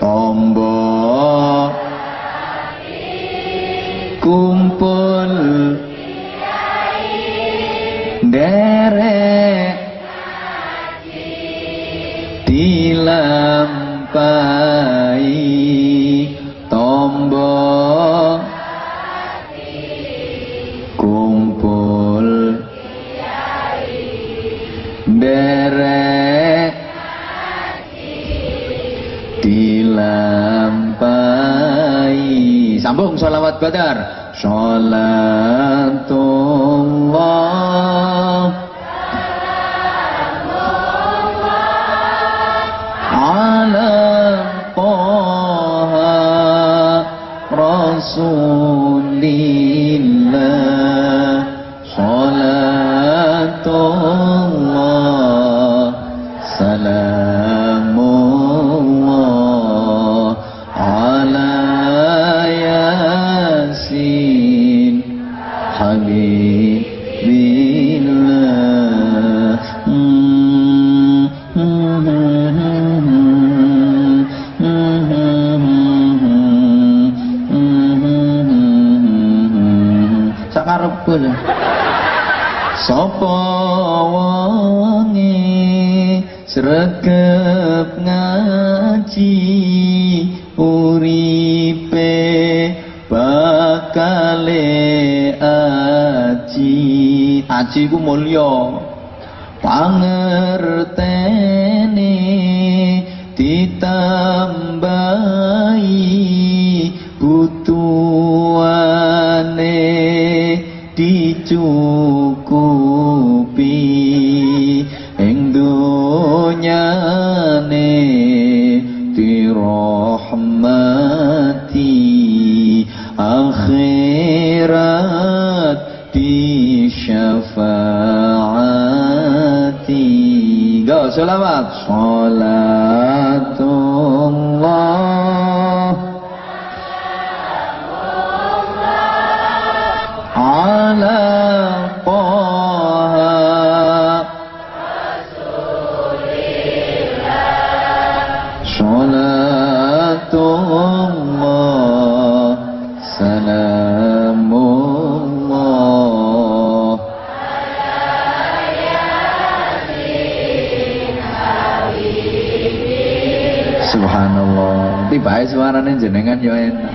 tombo kumpul. Derek dilampai tombo. Kumpul. Derek dilampai sambung sholawat badar. Sholatullah aji ku mulya pangertene syafaati Go, selamat Salatullah suaranya jenengan ya enak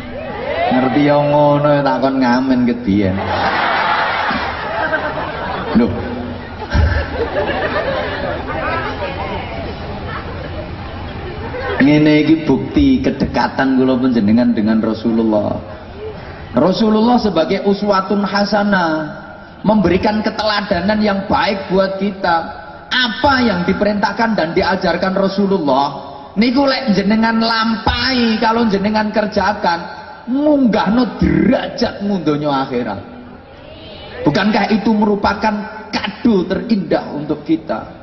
ngerti yang ngono ya takon ngamen kedian Loh ngene iki bukti kedekatan kula panjenengan dengan Rasulullah. Rasulullah sebagai uswatun hasanah memberikan keteladanan yang baik buat kita. Apa yang diperintahkan dan diajarkan Rasulullah niku lek jenengan lampai kalau jenengan kerjakan munggahno derajat donya akhirat. Bukankah itu merupakan kado terindah untuk kita?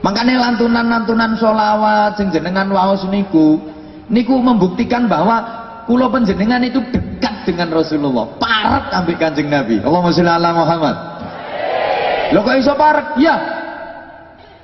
Makanya lantunan-lantunan solawat jenengan waos niku niku membuktikan bahwa kula penjenengan itu dekat dengan Rasulullah. Parat ambil Kanjeng Nabi. Allahumma sholli ala Muhammad. Lo kok iso parat? Ya.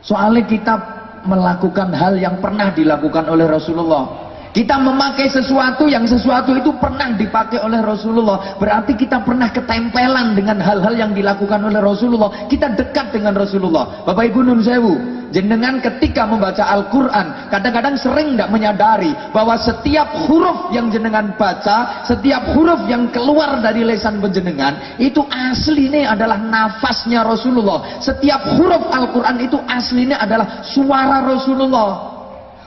Soalnya kita melakukan hal yang pernah dilakukan oleh Rasulullah. Kita memakai sesuatu yang sesuatu itu pernah dipakai oleh Rasulullah. Berarti kita pernah ketempelan dengan hal-hal yang dilakukan oleh Rasulullah. Kita dekat dengan Rasulullah. Bapak Ibu Nun Sewu, jenengan ketika membaca Al-Quran, kadang-kadang sering tidak menyadari bahwa setiap huruf yang jenengan baca, setiap huruf yang keluar dari lesan penjenengan, itu aslinya adalah nafasnya Rasulullah. Setiap huruf Al-Quran itu aslinya adalah suara Rasulullah.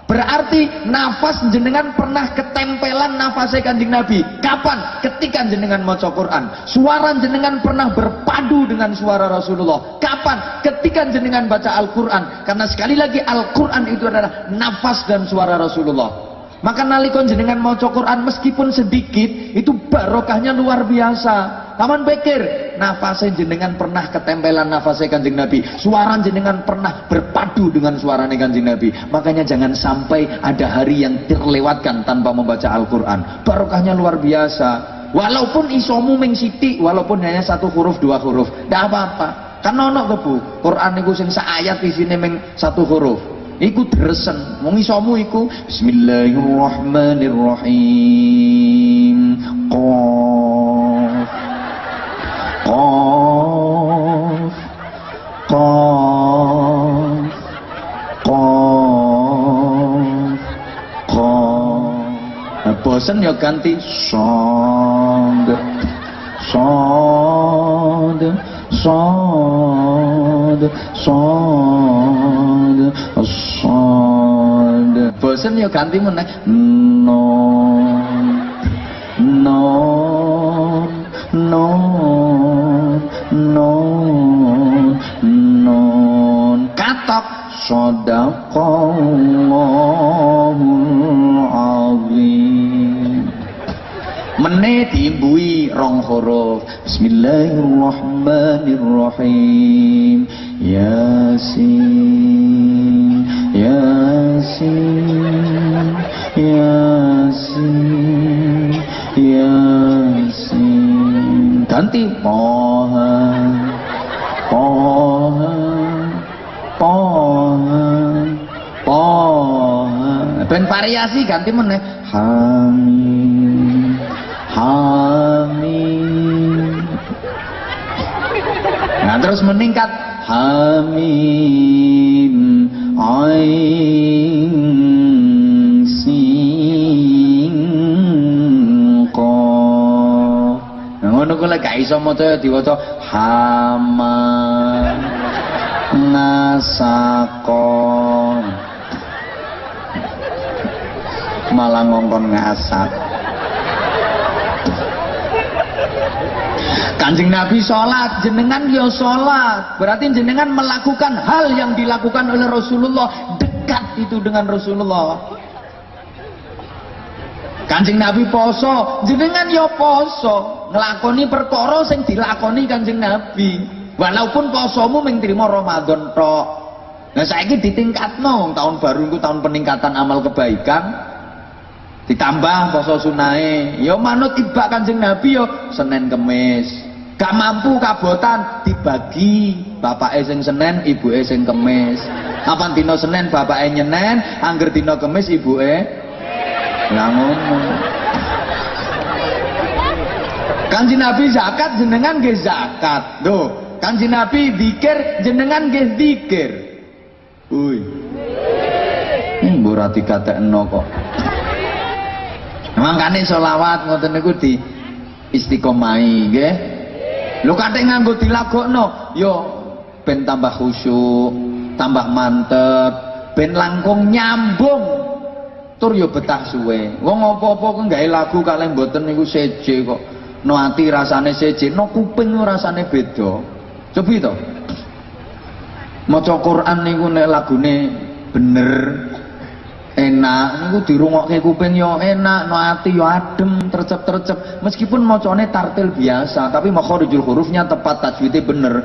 Berarti nafas jenengan pernah ketempelan nafasnya kanjeng Nabi. Kapan? Ketika jenengan maca Quran. Suara jenengan pernah berpadu dengan suara Rasulullah. Kapan? Ketika jenengan baca Al-Quran. Karena sekali lagi Al-Quran itu adalah nafas dan suara Rasulullah. Maka nalikon jenengan mau Quran meskipun sedikit itu barokahnya luar biasa. Taman pikir nafasnya jenengan pernah ketempelan nafasnya kanjeng Nabi. Suara jenengan pernah berpadu dengan suara kanjeng Nabi. Makanya jangan sampai ada hari yang terlewatkan tanpa membaca Al-Quran. Barokahnya luar biasa. Walaupun isomu ming walaupun hanya satu huruf dua huruf, tidak apa-apa. Kan nono kebu. Quran itu sing ayat di sini ming satu huruf iku dresen wong isomu iku bismillahirrahmanirrahim qaf qaf qaf qaf qaf bosen ya ganti. Sond sond sond sond sond bosen ya ganti meneh. Non variasi ganti meneh. Hamim Hamim. Nah terus meningkat. Hamim Ain Sin Qaf nah ngono ku lek gak iso maca diwaca. Hama Nasakon malah ngongkon ngasak Kanjeng Nabi sholat, jenengan ya sholat. Berarti jenengan melakukan hal yang dilakukan oleh Rasulullah. Dekat itu dengan Rasulullah. Kanjeng Nabi poso, jenengan ya poso. Ngelakoni perkara sing dilakoni Kanjeng Nabi. Walaupun posomu mung trimo Ramadan tok. Nah saiki ditingkatno tahun baru itu tahun peningkatan amal kebaikan ditambah poso sunae ya manut ibak kanjeng nabi yo Senin Kemis gak mampu kabotan dibagi bapak sing Senin ibu sing Kemis apa dino Senin bapak nyenen angger dino Kemis ibu lah ngono Kanjeng Nabi zakat jenengan nggih zakat. Lho, Kanjeng Nabi dikir jenengan nggih dikir. Uy. Hmm, ora dikatekno kok. Mangkane selawat ngoten niku di istiqomai nggih. Lho kathik nganggo dilagokno yo ben tambah khusyuk, tambah mantep, ben langkung nyambung. Tur yo betah suwe. Wong apa-apa kok gawe lagu kalih mboten niku seje kok. No ati rasane seje, no kuping rasane beda. Cobi to. Maca Quran niku nek lagune bener enak niku dirungokke kuping yo enak no ati yo adem tercep-tercep meskipun macane tartil biasa tapi makharijul hurufnya tepat tajwidnya bener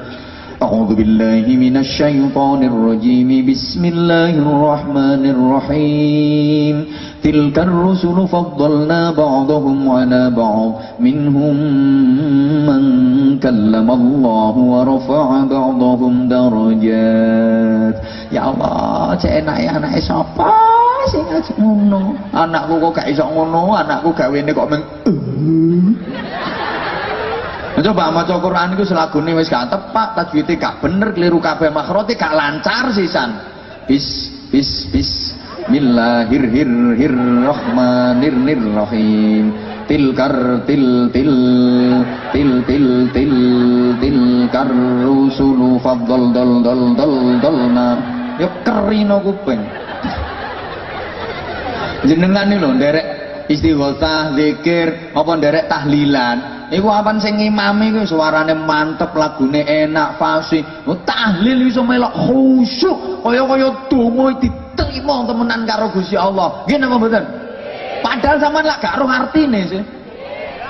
A'udzu billahi minasyaitonir rajim. Bismillahirrahmanirrahim. Tilkar rusulu faddalna ba'dahum 'ala ba'd. Minhum man kallama Allah wa rafa'a ba'dahum darajat. Ya Allah, cek enak ya anak sapa sing ngono. Anakku kok gak iso ngono, anakku gawene kok meng Coba maca Quran iku selagune wis gak tepak, tajwide gak bener, keliru kabeh makhrote gak lancar sisan. Bis bis bis Bismillahirrahmanirrahim. Tilkar til til til til til tilkar rusulu faddal dal dal dal dalna. Ya kerino kuping. Jenengan nih loh derek istighosah zikir apa derek tahlilan. Iku apa sing ngimami iku suarane mantep lagune enak fasih. Oh, tahlil iso melok khusyuk kaya-kaya donga diterima temenan karo Gusti Allah. Nggih napa mboten? Padahal sampean lak gak roh artine sih.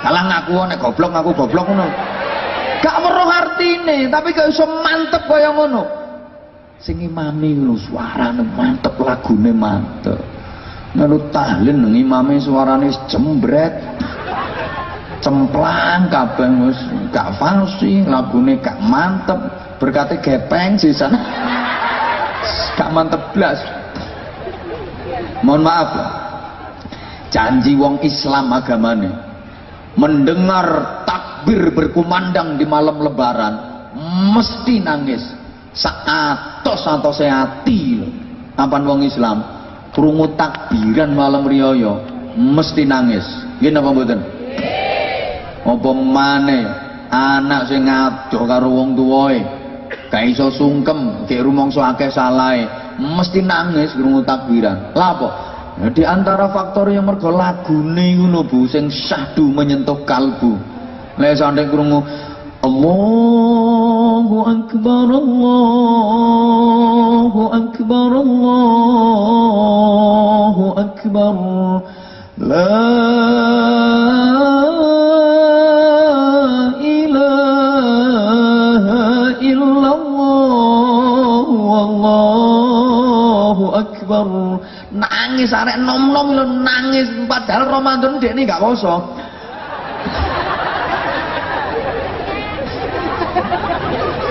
Kalah ngaku nek goblok ngaku goblok ngono. Gak weruh artine tapi gak iso mantep kaya ngono. Sing imami ngono suarane mantep lagune mantep Lalu tahlil nang imame suarane jembret. Cemplang kabeh wis gak falsi, lagune gak mantep, berkate gepeng sisan. Gak mantep blas. Mohon maaf ya. Janji wong Islam agamane mendengar takbir berkumandang di malam lebaran mesti nangis saat atau seati Apa wong Islam krungu takbiran malam riyaya mesti nangis. Nggih napa mboten? Apa maneh? Anak sing ngadoh karo wong tuwae. Gak iso sungkem gek rumangsa akeh salahe. Mesti nangis krungu takbiran. Lha apa? Di antara faktor yang mergo lagune ngono Bu sing syahdu menyentuh kalbu. Lek sampe krungu Allahu akbar Allahu akbar Allahu akbar. La ilaha illallah Wallahu akbar. Nangis arek nom-nom nangis. Padahal Ramadan dekne gak poso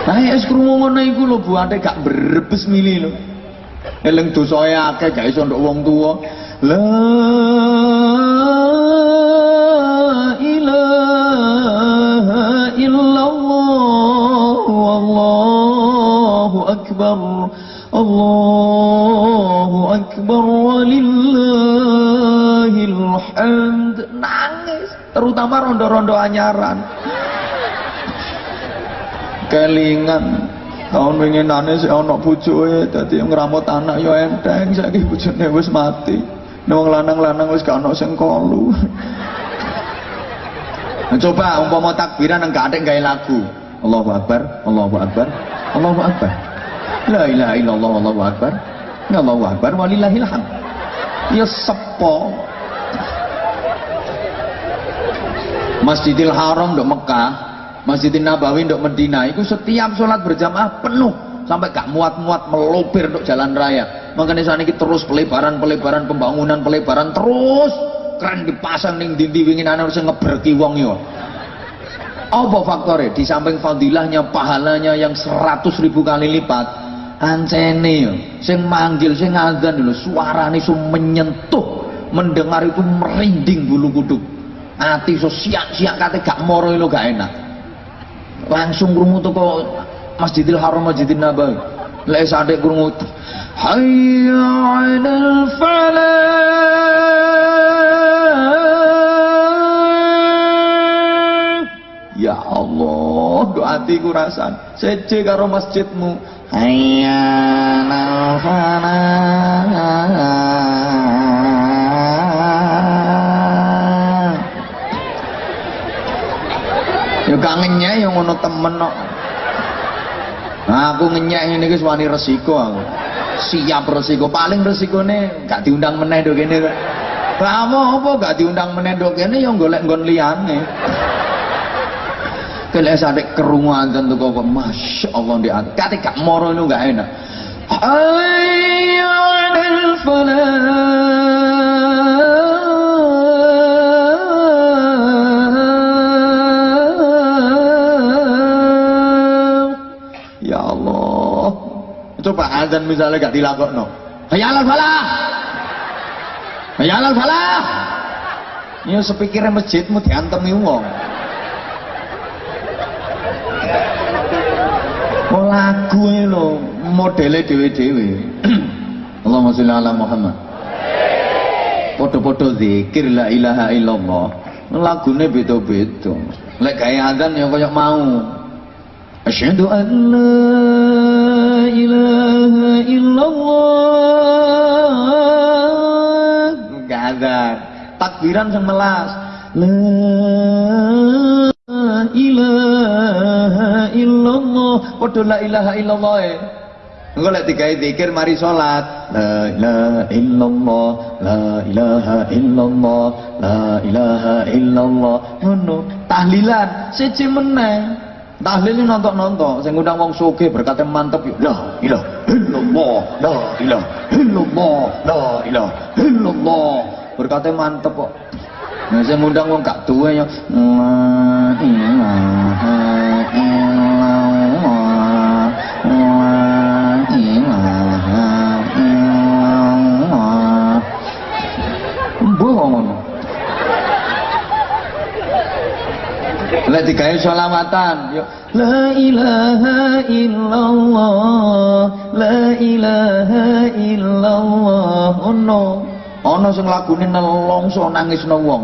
Nah ya krungu ngono iku lho Bu ate gak berebes mili lho. Eling dosae akeh gak iso nduk wong tuwa. La ilaha illallah wallahu akbar. Allahu akbar walillahil hamd. Nangis terutama rondo-rondo anyaran kelingan. Tahun winginane sik ana bojoke dadi ngramut anak ya enteng saiki bojone wis mati. Wong lanang-lanang wis gak ana sing kolu. Nah, coba umpama takbiran nang gak gawe lagu. Allahu akbar Allahu akbar Allahu akbar. La ilaha illallah Allahu akbar. Ya Allahu akbar walillahil hamd. Ya sepo. Masjidil Haram di Mekah Masjidin Nabawi untuk Medina. Itu setiap sholat berjamaah penuh. Sampai gak muat-muat melopir untuk jalan raya. Makanya saat ini terus pelebaran pelebaran pembangunan pelebaran terus. Keren dipasang nih dindi wingin anak harus ngeberki wong yo. Apa faktornya? Di samping fadilahnya pahalanya yang seratus ribu kali lipat ancene yo. Sing manggil sing azan dulu ini menyentuh. Mendengar itu merinding bulu kuduk. Hati so siak-siak kata gak moro lo gak enak langsung krungu teko Masjidil Haram Masjidil Nabawi. Lek sadek krungu. Hayya 'alal falah ya Allah doatiku rasan seje karo masjidmu. Hayya 'alal falah ya gak ngenyek yang ngono temen kok. Nah, aku ngenyek ini wis wani resiko aku. Siap resiko. Paling resikone gak diundang meneh do kene. Kamu apa gak diundang meneh do yang golek nggon liyane. Kelek sadek kerungu azan tuh kok Masya Allah di Kati gak moro itu gak enak. Hayya Coba azan misalnya gak dilakokno. Hayalal falah. Hayalal falah. Ya sepikirnya masjidmu diantemi wong. Oh lagu lo modelnya dewe-dewe. Allahumma sholli ala Muhammad. Podo-podo zikir la ilaha illallah. Lagune beda-beda. Lek kaya azan ya koyo mau. Asyhadu an Gak takbiran sing melas la ilaha illallah padha la ilaha illallah e Engko lek digawe zikir mari salat. La ilaha illallah, la ilaha illallah, la ilaha illallah. Ngono. Tahlilan siji meneh. Tahlil nonton-nonton, saya ngundang wong soge berkata mantep yuk. La ilaha illallah, la ilaha illallah, la ilaha illallah. Berkata mantep kok. Nah, saya ngundang wong gak tuwa ya. Lek digawe selawatan, yo la ilaha illallah, la ilaha illallah. Ono, ono sing lagune nelongso nangisno wong.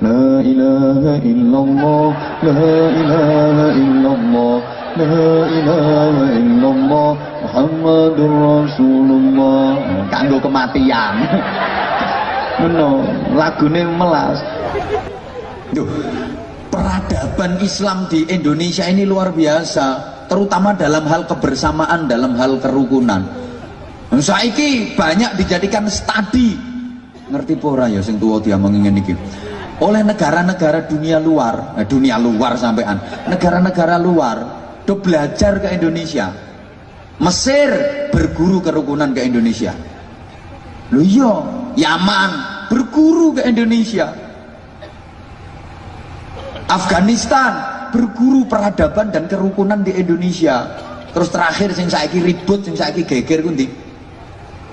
La ilaha illallah, la ilaha illallah, la ilaha illallah, Muhammadur Rasulullah. Kanggo kematian. Meno, lagune melas. Duh, peradaban Islam di Indonesia ini luar biasa, terutama dalam hal kebersamaan, dalam hal kerukunan. Saiki banyak dijadikan studi. Ngerti pora ya sing tua dia mengingin iki. Oleh negara-negara dunia luar, eh, dunia luar sampean, negara-negara luar do belajar ke Indonesia. Mesir berguru kerukunan ke Indonesia. Loh iya, Yaman berguru ke Indonesia. Afghanistan berguru peradaban dan kerukunan di Indonesia. Terus terakhir sing saiki ribut, sing saiki geger kundi.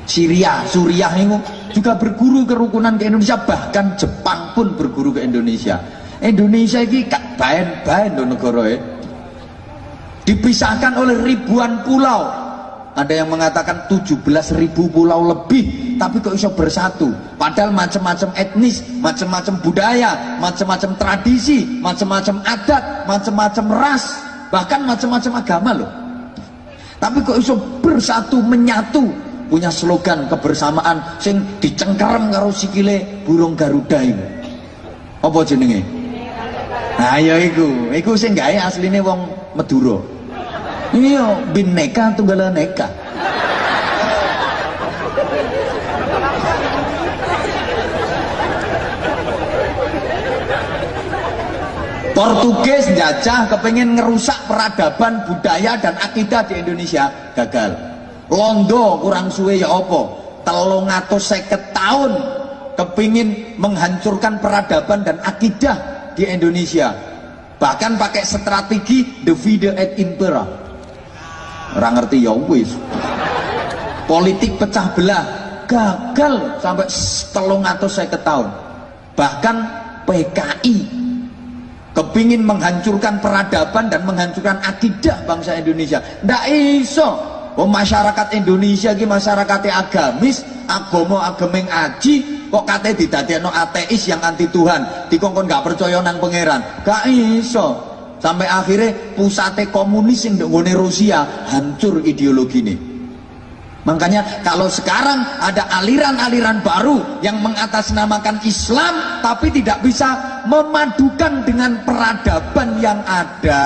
Syria, Suriah ini juga berguru kerukunan ke Indonesia, bahkan Jepang pun berguru ke Indonesia. Indonesia ini kak bahan-bahan do negara. Dipisahkan oleh ribuan pulau, ada yang mengatakan 17 ribu pulau lebih tapi kok bisa bersatu padahal macam-macam etnis macam-macam budaya macam-macam tradisi macam-macam adat macam-macam ras bahkan macam-macam agama loh tapi kok bisa bersatu menyatu punya slogan kebersamaan sing dicengkerem karo sikile burung garuda ini apa jenenge? Nah ya iku. Iku sing gawe asline wong Madura. Iya bineka tunggal neka Portugis jajah kepengen ngerusak peradaban budaya dan akidah di Indonesia. Gagal Londo kurang suwe ya opo telung atau seket tahun kepingin menghancurkan peradaban dan akidah di Indonesia. Bahkan pakai strategi divide et impera. Orang ngerti ya wis. Politik pecah belah gagal sampai telung atau saya tahun. Bahkan PKI kepingin menghancurkan peradaban dan menghancurkan akidah bangsa Indonesia. Ndak iso Oh, masyarakat Indonesia ki masyarakat agamis, agomo agemeng aji, kok kate no ateis yang anti Tuhan, dikongkon gak percaya nang pangeran. Gak iso. Sampai akhirnya pusatnya komunis yang nggone Rusia hancur ideologi ini makanya kalau sekarang ada aliran-aliran baru yang mengatasnamakan Islam tapi tidak bisa memadukan dengan peradaban yang ada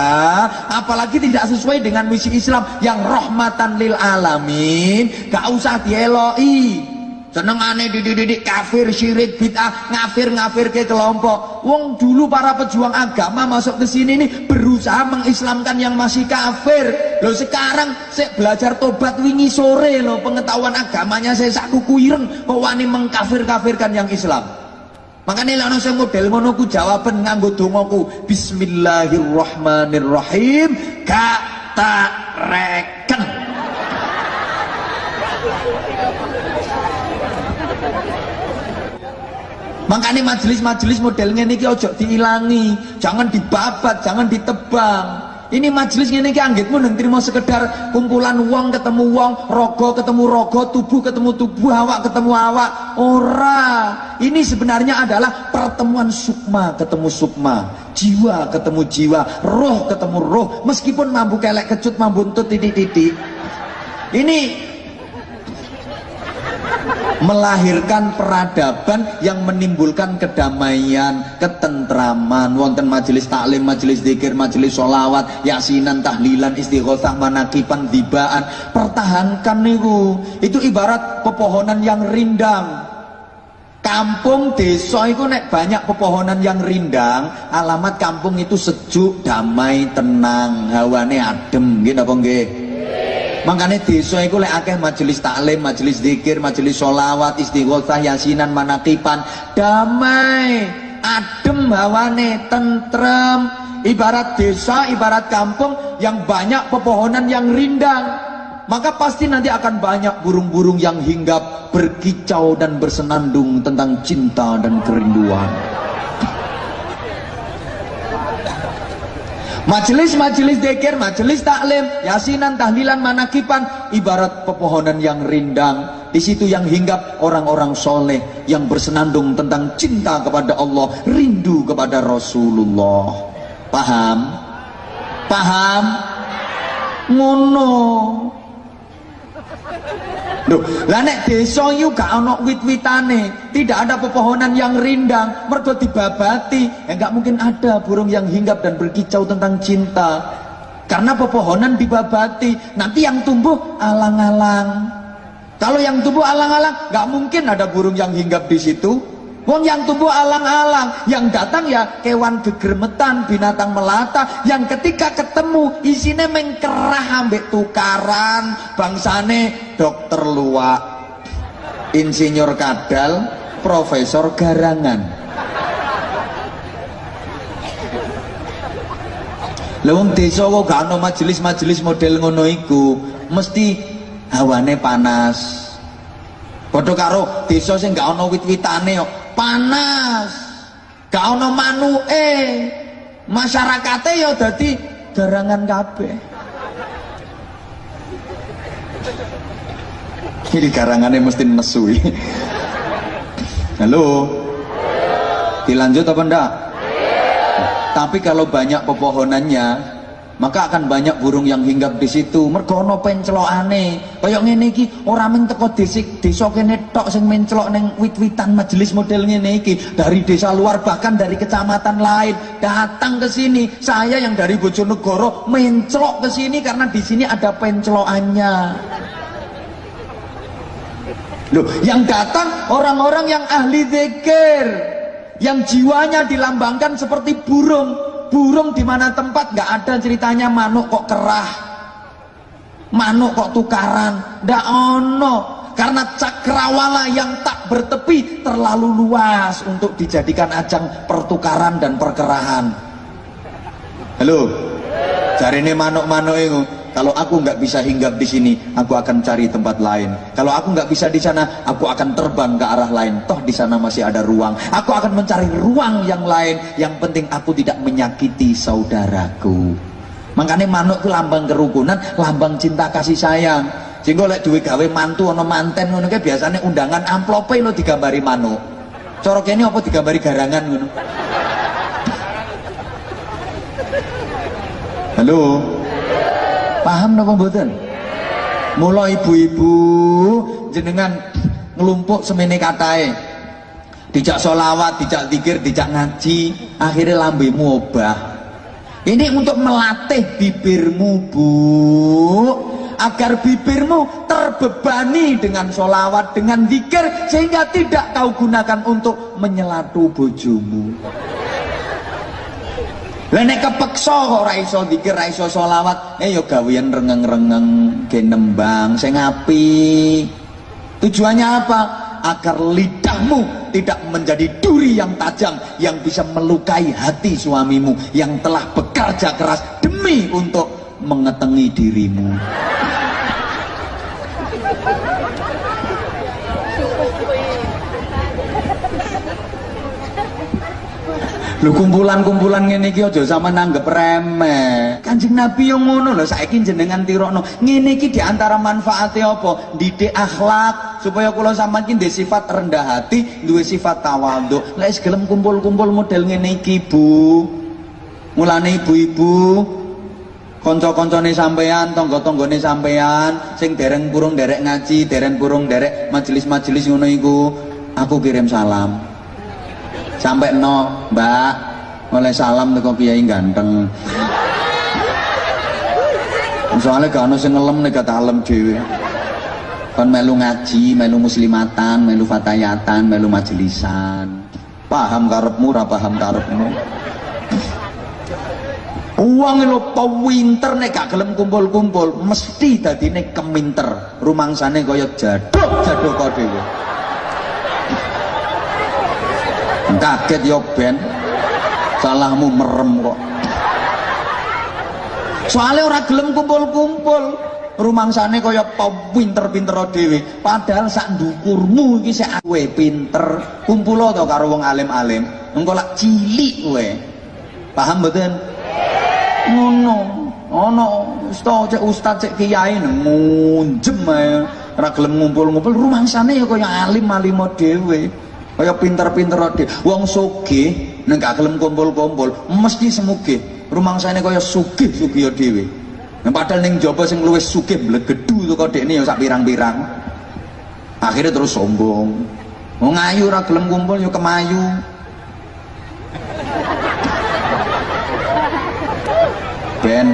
apalagi tidak sesuai dengan misi Islam yang rahmatan lil alamin gak usah dieloi senengane dididik kafir syirik bid'ah ngafir ngafir ke kelompok. Wong dulu para pejuang agama masuk ke sini nih berusaha mengislamkan yang masih kafir. Lo sekarang saya belajar tobat wingi sore lo pengetahuan agamanya saya sak kuireng kok wani mengkafir kafirkan yang Islam? Makanya lalu saya model ngono ku jawaban nganggo dongoku Bismillahirrahmanirrahim. Kata reken Makanya majelis-majelis modelnya ini ojo diilangi, jangan dibabat, jangan ditebang. Ini majelis ini anggitmu dan terima sekedar kumpulan uang ketemu uang, rogo ketemu rogo, tubuh ketemu tubuh, awak ketemu awak. Ora. Ini sebenarnya adalah pertemuan sukma ketemu sukma, jiwa ketemu jiwa, roh ketemu roh. Meskipun mampu kelek kecut, mampu titik-titik. Ini melahirkan peradaban yang menimbulkan kedamaian, ketentraman, wonten majelis taklim, majelis zikir, majelis sholawat, yasinan, tahlilan, istighosah, manakipan, dibaan. Pertahankan niku. Itu ibarat pepohonan yang rindang. Kampung desa itu nek banyak pepohonan yang rindang, alamat kampung itu sejuk, damai, tenang, hawane adem, gitu apa nggih? Makanya desa itu lek akeh majelis taklim, majelis zikir, majelis sholawat, istighosah, yasinan, manakipan, damai, adem hawane, tentrem. Ibarat desa, ibarat kampung yang banyak pepohonan yang rindang maka pasti nanti akan banyak burung-burung yang hinggap berkicau dan bersenandung tentang cinta dan kerinduan Majelis-majelis dekir, majelis taklim, yasinan, tahlilan, manakipan ibarat pepohonan yang rindang. Di situ yang hinggap orang-orang soleh yang bersenandung tentang cinta kepada Allah, rindu kepada Rasulullah. Paham? Paham? Ngono. Loh, lah nek desa yu gak ana wit-witane, tidak ada pepohonan yang rindang, mergo dibabati, ya enggak mungkin ada burung yang hinggap dan berkicau tentang cinta. Karena pepohonan dibabati, nanti yang tumbuh alang-alang. Kalau yang tumbuh alang-alang, nggak mungkin ada burung yang hinggap di situ. Wong yang tumbuh alang-alang, yang datang ya kewan gegermetan, binatang melata, yang ketika ketemu isinya mengkerah ambek tukaran, bangsane dokter luak, insinyur kadal, profesor garangan. Lewung desa kok gak ana majelis-majelis model ngono iku, mesti hawane panas. Padha karo desa sing gak ana wit-witane kok panas. Gak ono masyarakatnya ya dadi garangan kabeh. Ini garangannya mesti nesui halo? Dilanjut apa enggak tapi kalau banyak pepohonannya maka akan banyak burung yang hinggap di situ. Mergo ana pencelokane kaya ngene iki ora mung teko desik desa kene tok sing mencelok ning wit-witan majelis model ngene iki. Dari desa luar bahkan dari kecamatan lain. Datang ke sini. Saya yang dari Bojonegoro mencelok ke sini karena di sini ada pencelokannya Loh, yang datang orang-orang yang ahli zikir. Yang jiwanya dilambangkan seperti burung burung di mana tempat? Nggak ada ceritanya. Manuk kok kerah. Manuk kok tukaran. Ndak ono. Karena cakrawala yang tak bertepi terlalu luas untuk dijadikan ajang pertukaran dan perkerahan. Halo? Cari ini manuk-manuk itu kalau aku nggak bisa hinggap di sini, aku akan cari tempat lain. Kalau aku nggak bisa di sana, aku akan terbang ke arah lain. Toh di sana masih ada ruang. Aku akan mencari ruang yang lain. Yang penting aku tidak menyakiti saudaraku. Makanya manuk itu lambang kerukunan, lambang cinta kasih sayang. Sehingga lek duwe gawe mantu ono manten ngono kayak biasanya undangan amplope lo digambari manuk. Corok ini apa digambari garangan ngono. Halo. Paham napa mboten? Mula ibu-ibu jenengan ngelumpuk semene katae. Dijak solawat, dijak zikir, dijak ngaji, akhirnya lambemu obah. Ini untuk melatih bibirmu, Bu. Agar bibirmu terbebani dengan solawat, dengan zikir, sehingga tidak kau gunakan untuk menyelatu bojomu. Lah nek kepeksa ora iso zikir, ora iso selawat, eh ya gawean rengeng-rengeng ge nembang sing api. Tujuannya apa? Agar lidahmu tidak menjadi duri yang tajam yang bisa melukai hati suamimu yang telah bekerja keras demi untuk mengetengi dirimu. Lu kumpulan-kumpulan ngene iki aja sama nanggep remeh. Kanjeng Nabi yang ngono lho saiki jenengan tirokno. Ngene iki di antara manfaatnya apa? Didik akhlak supaya kula sampean iki sifat rendah hati, duwe sifat tawadhu. Lek gelem kumpul-kumpul model ngene iki, Bu. Mulane ibu-ibu kanca-kancane sampean, tangga-tanggane sampean sing dereng purung derek ngaji, dereng purung derek majelis-majelis ngono iku, aku kirim salam. Sampai no, Mbak, oleh salam teko kiai ganteng. Soalnya gak ono sing ngelem nek kata alam dhewe. Kon melu ngaji, melu muslimatan, melu fatayatan, melu majelisan. Paham karepmu, ora paham karepmu. Uang lo pewinter nek gak gelem kumpul-kumpul, mesti dadine keminter. Rumangsane kaya jaduk, jaduk kok dhewe. Kaget yo ben. Salahmu merem kok. Soalnya orang gelem kumpul-kumpul. Rumangsane kaya pinter-pinter dhewe. Padahal sak ndukurmu iki sik kowe pinter. Kumpul to karo wong alim-alim. Engko lak cilik kowe. Paham mboten? ngono ono ustaz cek ustaz cek kiai ngunjem ae ora gelem ngumpul-ngumpul rumangsane ya kaya alim-alim dhewe kaya pinter-pinter dhewe wong sugih nek gak gelem kumpul-kumpul mesti semugih rumangsane kaya sugih-sugih dhewe Nah, padahal ning jaba sing luwih sugih blegedu to kok dekne ya sak pirang-pirang. Akhirnya terus sombong. Wong ayu ora gelem kumpul ya kemayu. ben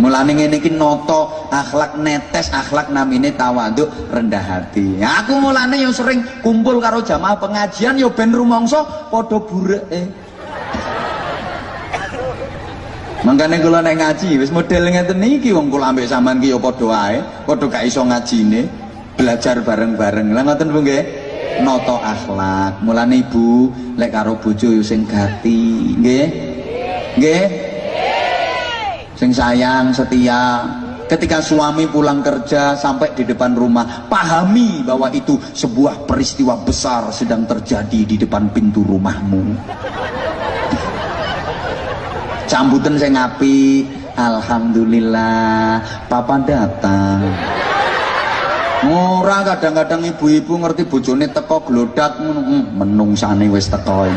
mulane ngene iki noto akhlak netes akhlak namine tawaduk rendah hati ya, aku mulane yang sering kumpul karo jamaah pengajian yo ben rumangsa padha bureke Mangkane kula nek ngaji wis model ngeten iki wong kula ambek sampean ki ya padha wae, padha gak iso ngajine, belajar bareng-bareng. Lah ngoten Bu nggih? Noto akhlak. Mulane Ibu lek karo bojo yo sing gati, nggih? Nggih? Sing sayang, setia. Ketika suami pulang kerja sampai di depan rumah, pahami bahwa itu sebuah peristiwa besar sedang terjadi di depan pintu rumahmu. Cambutan saya ngapi, Alhamdulillah, papa datang. Ora kadang-kadang ibu-ibu ngerti bojone teko glodak hmm, menungsane wis teko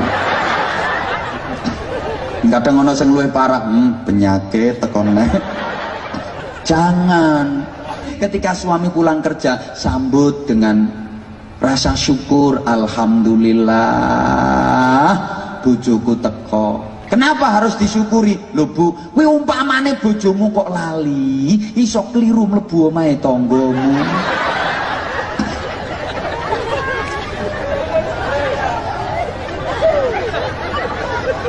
kadang ono sing luwih parah hmm, penyakit tekone jangan. Ketika suami pulang kerja sambut dengan rasa syukur alhamdulillah bojoku teko. Kenapa harus disyukuri? Lho bu kowe umpamane bojomu kok lali iso keliru mlebu omahe tanggamu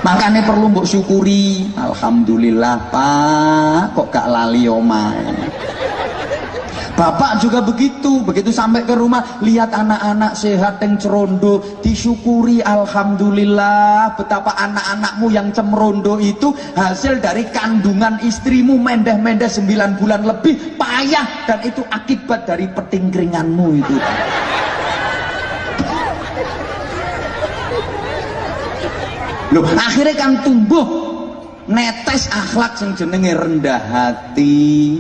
makanya perlu mbok syukuri. Alhamdulillah pak. Kok gak lali omae Bapak juga begitu, begitu sampai ke rumah lihat anak-anak sehat yang cerondo, disyukuri alhamdulillah betapa anak-anakmu yang cemrondo itu hasil dari kandungan istrimu mendeh-mendeh 9 bulan lebih payah. Dan itu akibat dari petingkringanmu itu. Loh, akhirnya kan tumbuh netes akhlak sing jenenge rendah hati.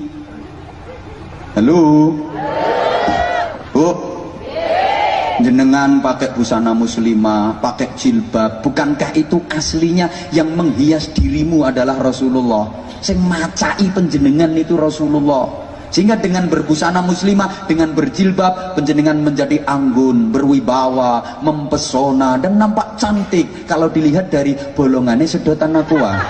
Halo. Bu. Jenengan pakai busana muslimah, pakai jilbab, bukankah itu aslinya yang menghias dirimu adalah Rasulullah? Sing macai penjenengan itu Rasulullah. Sehingga dengan berbusana muslimah, dengan berjilbab, penjenengan menjadi anggun, berwibawa, mempesona, dan nampak cantik. Kalau dilihat dari bolongannya sedotan aqua.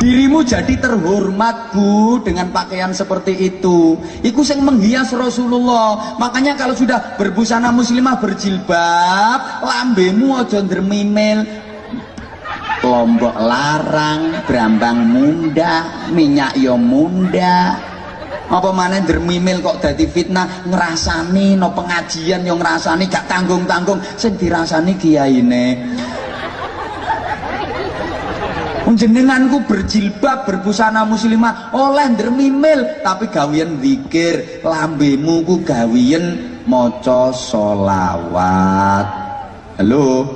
dirimu jadi terhormat bu dengan pakaian seperti itu. Itu yang menghias Rasulullah. Makanya kalau sudah berbusana muslimah berjilbab lambemu dermimel lombok larang brambang munda minyak yo munda. Apa mana dermimil kok dadi fitnah? Ngerasani no pengajian yang ngerasani gak tanggung-tanggung. Sing dirasani kiyaine. Jenenganku berjilbab berbusana muslimah oleh dermimil tapi gawian zikir lambemu ku gawian moco solawat halo.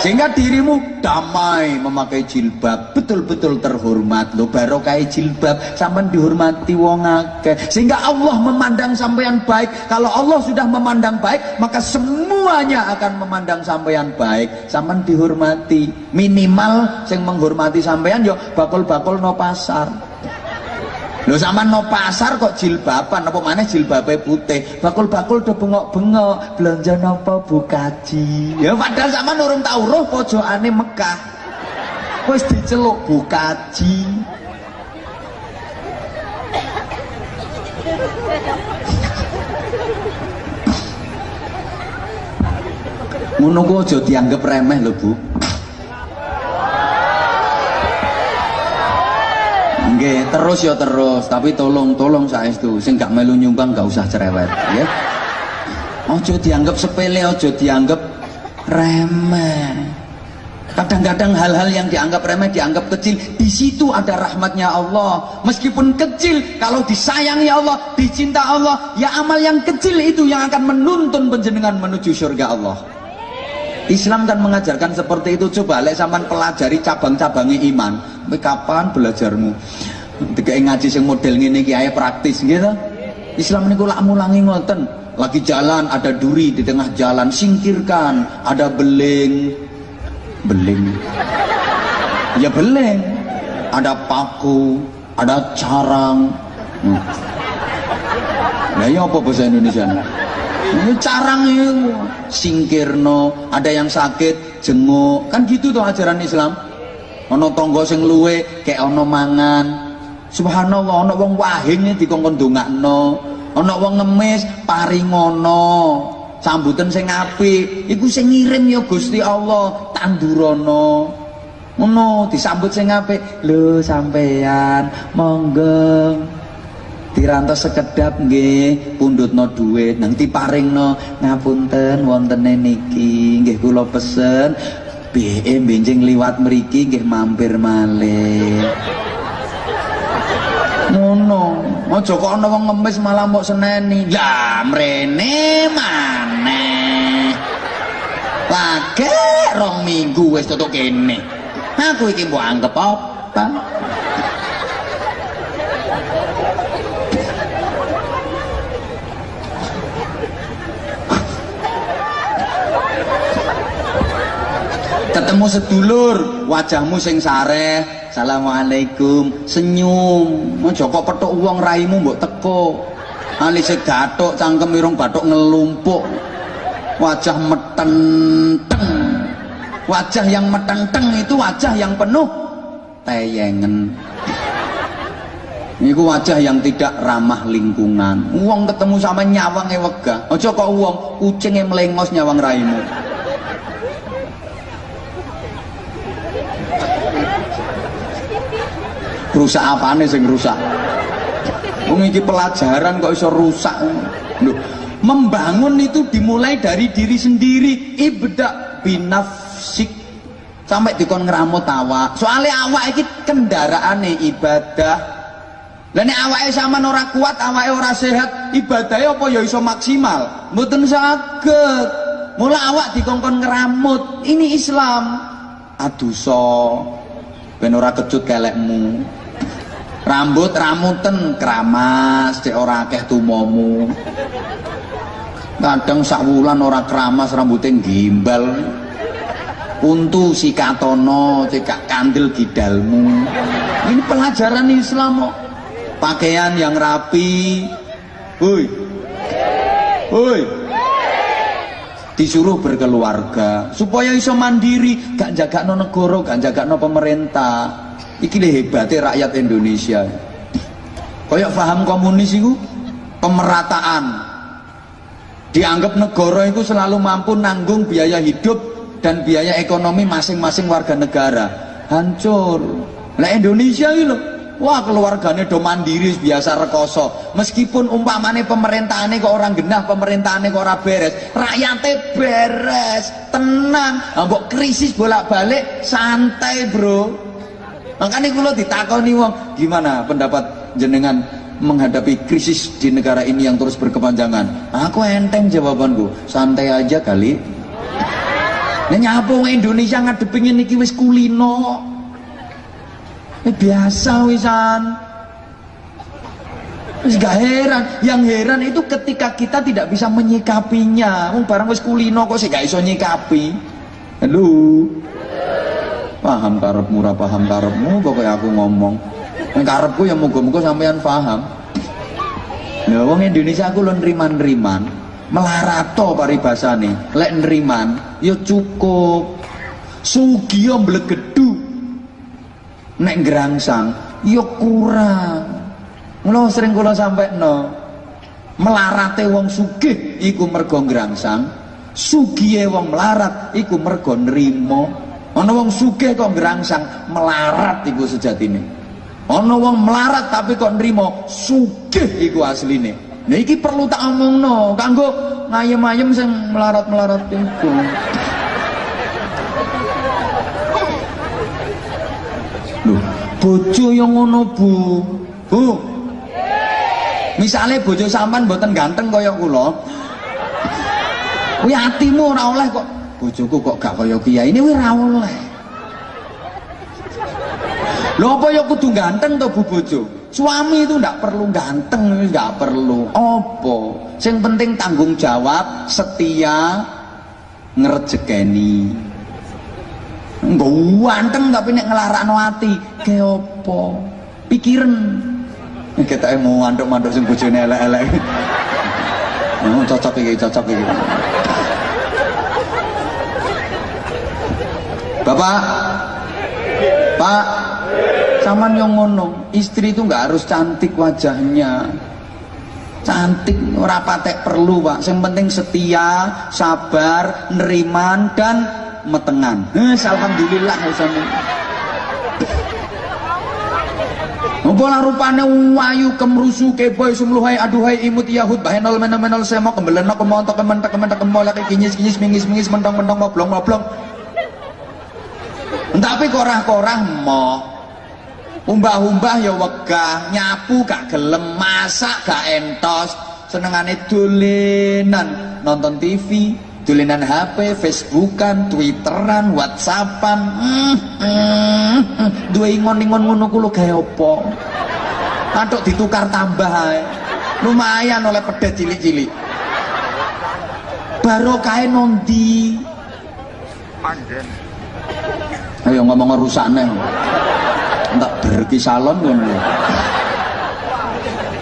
Sehingga dirimu damai memakai jilbab betul-betul terhormat. Lo barokah jilbab sampai dihormati wong akeh. Sehingga Allah memandang sampean baik. Kalau Allah sudah memandang baik maka semuanya akan memandang sampean baik. Sampai dihormati. Minimal yang menghormati sampean yo bakul-bakul no pasar Lho sama no pasar kok jilbaban apa mana jilbabe putih. Bakul-bakul do bengok-bengok, belanja napa bukaji. Ya padahal sama nurung tau roh pojokane Mekah. Wis diceluk bukaji. Ngono ku aja dianggap remeh lho, Bu. Nggih, terus ya terus, tapi tolong tolong saestu sing gak melu nyumbang gak usah cerewet, ya. Ojo dianggap sepele, ojo dianggap remeh. Kadang-kadang hal-hal yang dianggap remeh, dianggap kecil, di situ ada rahmatnya Allah. Meskipun kecil, kalau disayangi Allah, dicinta Allah, ya amal yang kecil itu yang akan menuntun penjenengan menuju surga Allah. Islam kan mengajarkan seperti itu. Coba lek sampean pelajari cabang-cabangnya iman. Kowe kapan belajarmu? Tiga ngaji sing model iki ae praktis gitu. Islam niku lak mulangi ngoten. Lagi jalan ada duri di tengah jalan, singkirkan. Ada beling. Beling. Ya beling. Ada paku, ada carang. Hmm. Nah, ya apa bahasa Indonesia? Ini carang itu singkirno, ada yang sakit jenguk, kan gitu tuh ajaran Islam. Ono tonggo sing luwe kayak ono mangan. Subhanallah ono wong wahing dikongkon dongakno. Ono wong ngemis paringono. Sambutan sing apik, iku sing ngirim ya Gusti Allah, tandurono. Ngono disambut sing apik. Lho sampean, monggo dirantos sekedap nggih pundhutno dhuwit nang diparingno. Ngapunten wontene niki nggih kula pesen. BE benjing liwat mriki nggih mampir malih. Ngono aja kok ana wong ngemis malah mbok seneni. Ya mrene maneh. Lagi rong minggu wis tutuk kene. Aku iki mbok anggap apa ketemu sedulur wajahmu sing sareh assalamualaikum senyum aja kok petuk uang raimu mbok teko alise gathuk cangkem irung bathuk ngelumpuk wajah metenteng wajah yang metenteng itu wajah yang penuh teyengen Iku wajah yang tidak ramah lingkungan. Uang ketemu sama nyawang wegah. Aja kok uang kucing melengos nyawang raimu. Rusak apane sing rusak? Wong pelajaran kok iso rusak? Loh, membangun itu dimulai dari diri sendiri. Ibda binafsik. Sampai dikon ngeramut awak. Soalnya awak iki kendaraane ibadah. Lah nek awake sampean ora kuat awake ora sehat ibadahnya apa ya iso maksimal? Mboten saged. Mula awak dikongkon ngeramut. Ini Islam. Aduso ben ora kecut kelekmu rambut ramuten keramas cek ora akeh tumomu. Kadang sak wulan ora keramas rambutnya gimbal untu si katono cekak kandil gidalmu. Ini pelajaran Islam kok. Pakaian yang rapi. Woi woi disuruh berkeluarga supaya iso mandiri gak jaga no negara gak jaga no pemerintah. Iki hebatnya rakyat Indonesia. Kayak paham komunis itu pemerataan. Dianggap negara itu selalu mampu nanggung biaya hidup dan biaya ekonomi masing-masing warga negara. Hancur. Nah Indonesia loh wah keluarganya do mandiri biasa rekoso meskipun umpamane pemerintahannya kok orang genah pemerintahannya kok orang beres rakyatnya beres tenang nah, krisis bolak-balik santai bro Makanya kalau ditakoni wong, gimana pendapat jenengan menghadapi krisis di negara ini yang terus berkepanjangan? Aku enteng jawabanku, santai aja kali. Nek nyapu Indonesia ngadepin niki wis kulino. Eh, biasa wisan. Wis gak heran, yang heran itu ketika kita tidak bisa menyikapinya. Wong barang wis kulino kok sih gak iso nyikapi. Halo. Paham karepmu ora paham karepmu pokoknya aku ngomong. Yang karepku ya muga-muga sampean paham. Lha wong Indonesia aku lho nriman-nriman, melarato paribasane. Lek nriman ya cukup. Sugiya mblegedu. Nek ngerangsang ya kurang. Mula sering kula sampekno. Melarate wong sugih iku mergo ngrangsang, sugihe wong melarat iku mergo nrimo. Ana wong sugih kok ngrangsang, melarat iku sejatine. Ana wong melarat tapi kok nrimo, sugih iku asline. Nah iki perlu tak omongno kanggo ngayem-ayem sing melarat-melarat iku. Bojo yang ngono, Bu. Bu. Misalnya bojo sampean mboten ganteng kaya kula. Kuwi atimu ora oleh kok. Bojoku kok gak kaya kiai ini ora oleh. Lho apa ya kudu ganteng to Bu bojo? Suami itu ndak perlu ganteng, nggak perlu. Apa? Sing penting tanggung jawab, setia, ngerjekeni. Enggak ganteng tapi nek ngelarakno ati, ke apa? Pikiran. Kita mau manduk-manduk sing bojone elek-elek. Oh, cocok iki, cocok iki. Bapak, Pak, Saman yang ngono, istri itu nggak harus cantik wajahnya. Cantik ora patek perlu, Pak. Yang penting setia, sabar, neriman dan metengan. Eh, alhamdulillah sama. Apa rupane wayu kemrusu keboy sumluhai aduhai imut yahud bahenol menol menol semok kembelena kemontok kementak kementak kemolak kinyis kinyis mingis mingis mentong mentong moblong moblong tapi korah-korah moh umbah-umbah ya wegah nyapu gak gelem masak gak entos senengane dolenan nonton TV dolenan HP, Facebookan, Twitteran, Whatsappan. Hmm, hmm, hmm. Dua ingon-ingon ngono kulo gawe apa? Ditukar tambah ae. Lumayan oleh pedet cilik-cilik. Barokah nondi. Panjen. Ayo ngomong rusakne. Entak berki salon ngono.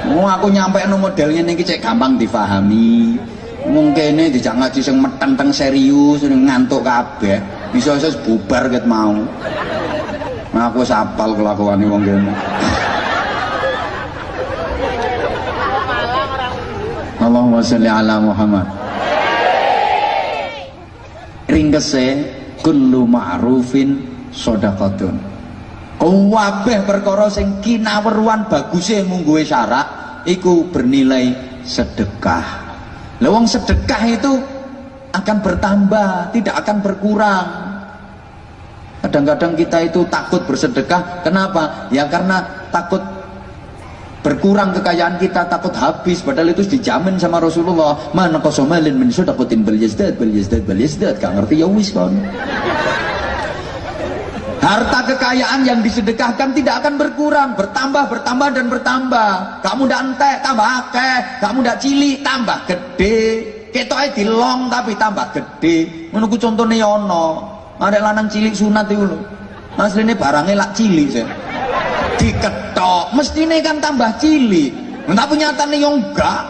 Mau aku nyampe no modelnya nih cek gampang difahami mungkin ini dijak ngaji sing metenteng serius sing ngantuk kabeh. Bisa bisa bubar ket mau. Nah, aku sapal kelakuan wong kene. Allahumma sholli ala Muhammad. Ringkese kullu ma'rufin sodakotun kabeh perkara sing kinaweruan baguse mungguwe syarak iku bernilai sedekah Lewong sedekah itu akan bertambah, tidak akan berkurang. Kadang-kadang kita itu takut bersedekah, kenapa? Ya karena takut berkurang kekayaan kita, takut habis. Padahal itu dijamin sama Rasulullah. Mana kosomalin min sudakutin bel yazdad, bel yazdad, bel yazdad. Gak ngerti ya wis kan. Harta kekayaan yang disedekahkan tidak akan berkurang, bertambah, bertambah dan bertambah. Kamu ndak entek, tambah akeh. Kamu ndak cilik, tambah gede. Ketoke dilong tapi tambah gede. Menunggu contohnya yono. Ada lanang cilik sunat itu. Asline barangnya lak cilik sih. Diketok, mestine kan tambah cilik. Tapi nyatane yo enggak.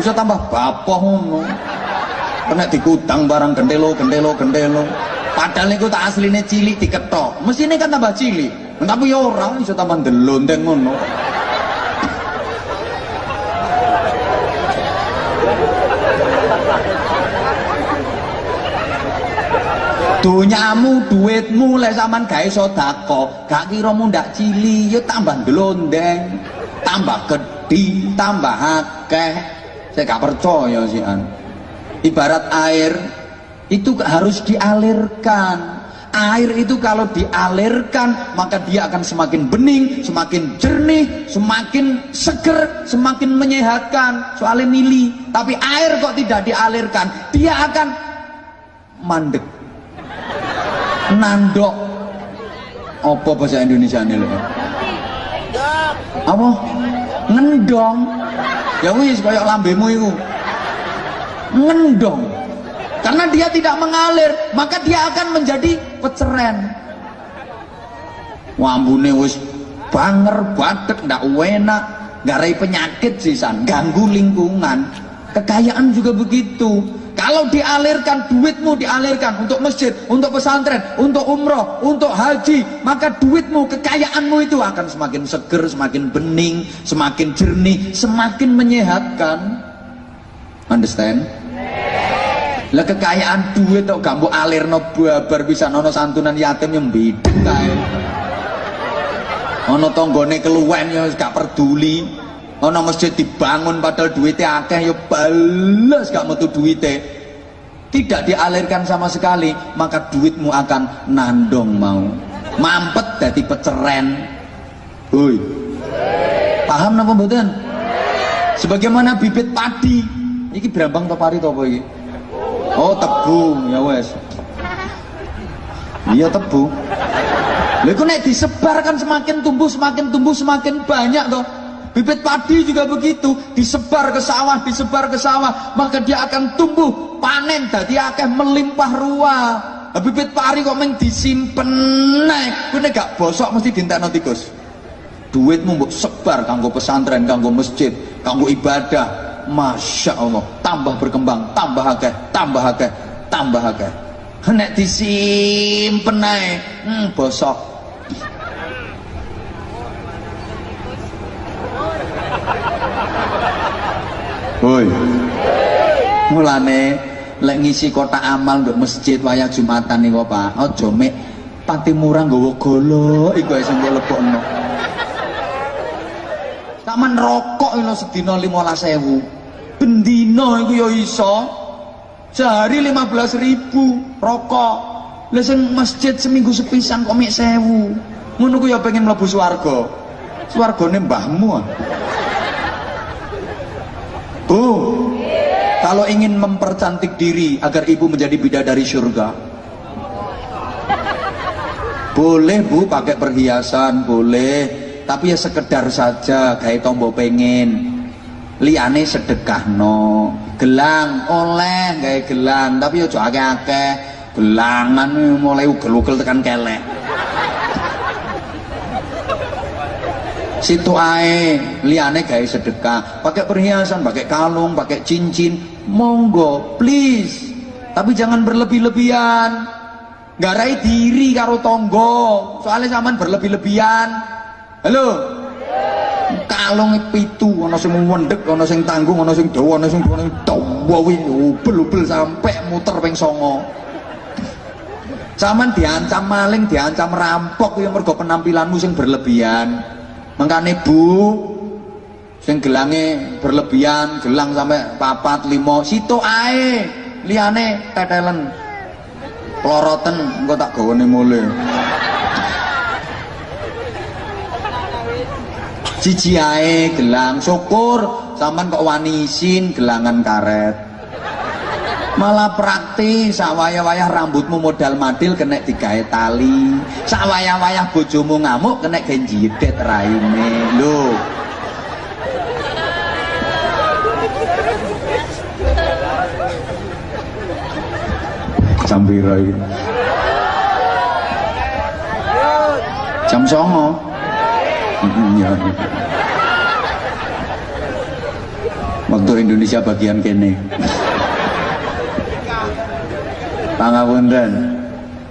Bisa tambah bapoh. Kena dikutang barang gendelo, gendelo, gendelo padahal itu tak aslinya cilik diketok. Ini kan tambah cilik. Tapi ya orang bisa tambah ndelonteng ngono. Dunyamu duitmu lek sampean gawe sedekah gak kira mundak cili ya tambah ndelondeng tambah gede tambah akeh. Saya gak percaya sih an. Ibarat air itu harus dialirkan. Air itu kalau dialirkan maka dia akan semakin bening semakin jernih semakin seger semakin menyehatkan. Soalnya mili tapi air kok tidak dialirkan? Dia akan mandek. Nandok. Apa bahasa Indonesia ini lho? Apa? Ngendong. Ya wis kayak lambemu itu ngendong karena dia tidak mengalir maka dia akan menjadi peceren wambune wis banger badet ndak enak garai penyakit sisan ganggu lingkungan kekayaan juga begitu kalau dialirkan duitmu dialirkan untuk masjid, untuk pesantren, untuk umroh, untuk haji, maka duitmu, kekayaanmu itu akan semakin seger, semakin bening, semakin jernih, semakin menyehatkan. Understand? Lah kekayaan duit kok gak alir alirno babar bisa nono santunan yatim yang bideng kae. Ana tanggane keluwen ya gak peduli. Ana masjid dibangun padahal duitnya akeh ya balas gak metu duitnya. Tidak dialirkan sama sekali, maka duitmu akan nandong mau. Mampet jadi peceren. Hoi. Paham napa mboten? Sebagaimana bibit padi. Iki berambang to pari? Oh, tebu, ya wes. Iya tebu. Lha nek disebarkan semakin tumbuh, semakin tumbuh, semakin banyak toh. Bibit padi juga begitu, disebar ke sawah, disebar ke sawah, maka dia akan tumbuh, panen, jadi akan melimpah ruah. Bibit pari kok meng disimpen naik, ini gak bosok mesti dintekno tikus. Duitmu mbok sebar kanggo pesantren, kanggo masjid, kanggo ibadah. Masya Allah, tambah berkembang, tambah akeh, tambah akeh, tambah akeh. Nek disimpen naik, hmm, bosok Hoi. Mulane lek ngisi kotak amal untuk masjid wayah Jumatan niku Pak, aja mek pati murah nggawa golo iku sing lebokno. Taman rokok lho sedina 15.000. Bendina iku ya iso. Sehari 15.000 rokok. Lah sing masjid seminggu sepisan mek 1.000. Ngono ku ya pengen mlebu swarga. Swargane mbahmu. Ah. Bu, kalau ingin mempercantik diri agar ibu menjadi bidadari surga, boleh bu pakai perhiasan, boleh, tapi ya sekedar saja kayak tombol pengen. Liane sedekah no, gelang oleh kayak gelang, tapi ya akeh-akeh. Gelangan mulai ugel-ugel tekan kelek. situ ae liane gawe sedekah. Pakai perhiasan pakai kalung pakai cincin. Monggo please. Tapi jangan berlebih-lebihan. Garai diri karo tonggo soalnya zaman berlebih-lebihan. Halo kalung pitu ana sing wendek ana sing tanggung ana sing dawa ana sing dawa ubel-ubel sampai muter ping songo Zaman diancam maling, diancam rampok yang mergo penampilanmu sing berlebihan Mengkane Bu sing gelange berlebihan, gelang sampai papat limo, situ ae liane tetelen. Ploroten engko tak gawane mule. Siji ae gelang, syukur sampean kok wani isin gelangan karet. Malah praktis sawaya-wayah rambutmu modal madil kena digawe tali. Sawaya-wayah bojomu ngamuk kena genjidet raine. Lho. Jam piro jam songo waktu Indonesia bagian kene. Pangapunten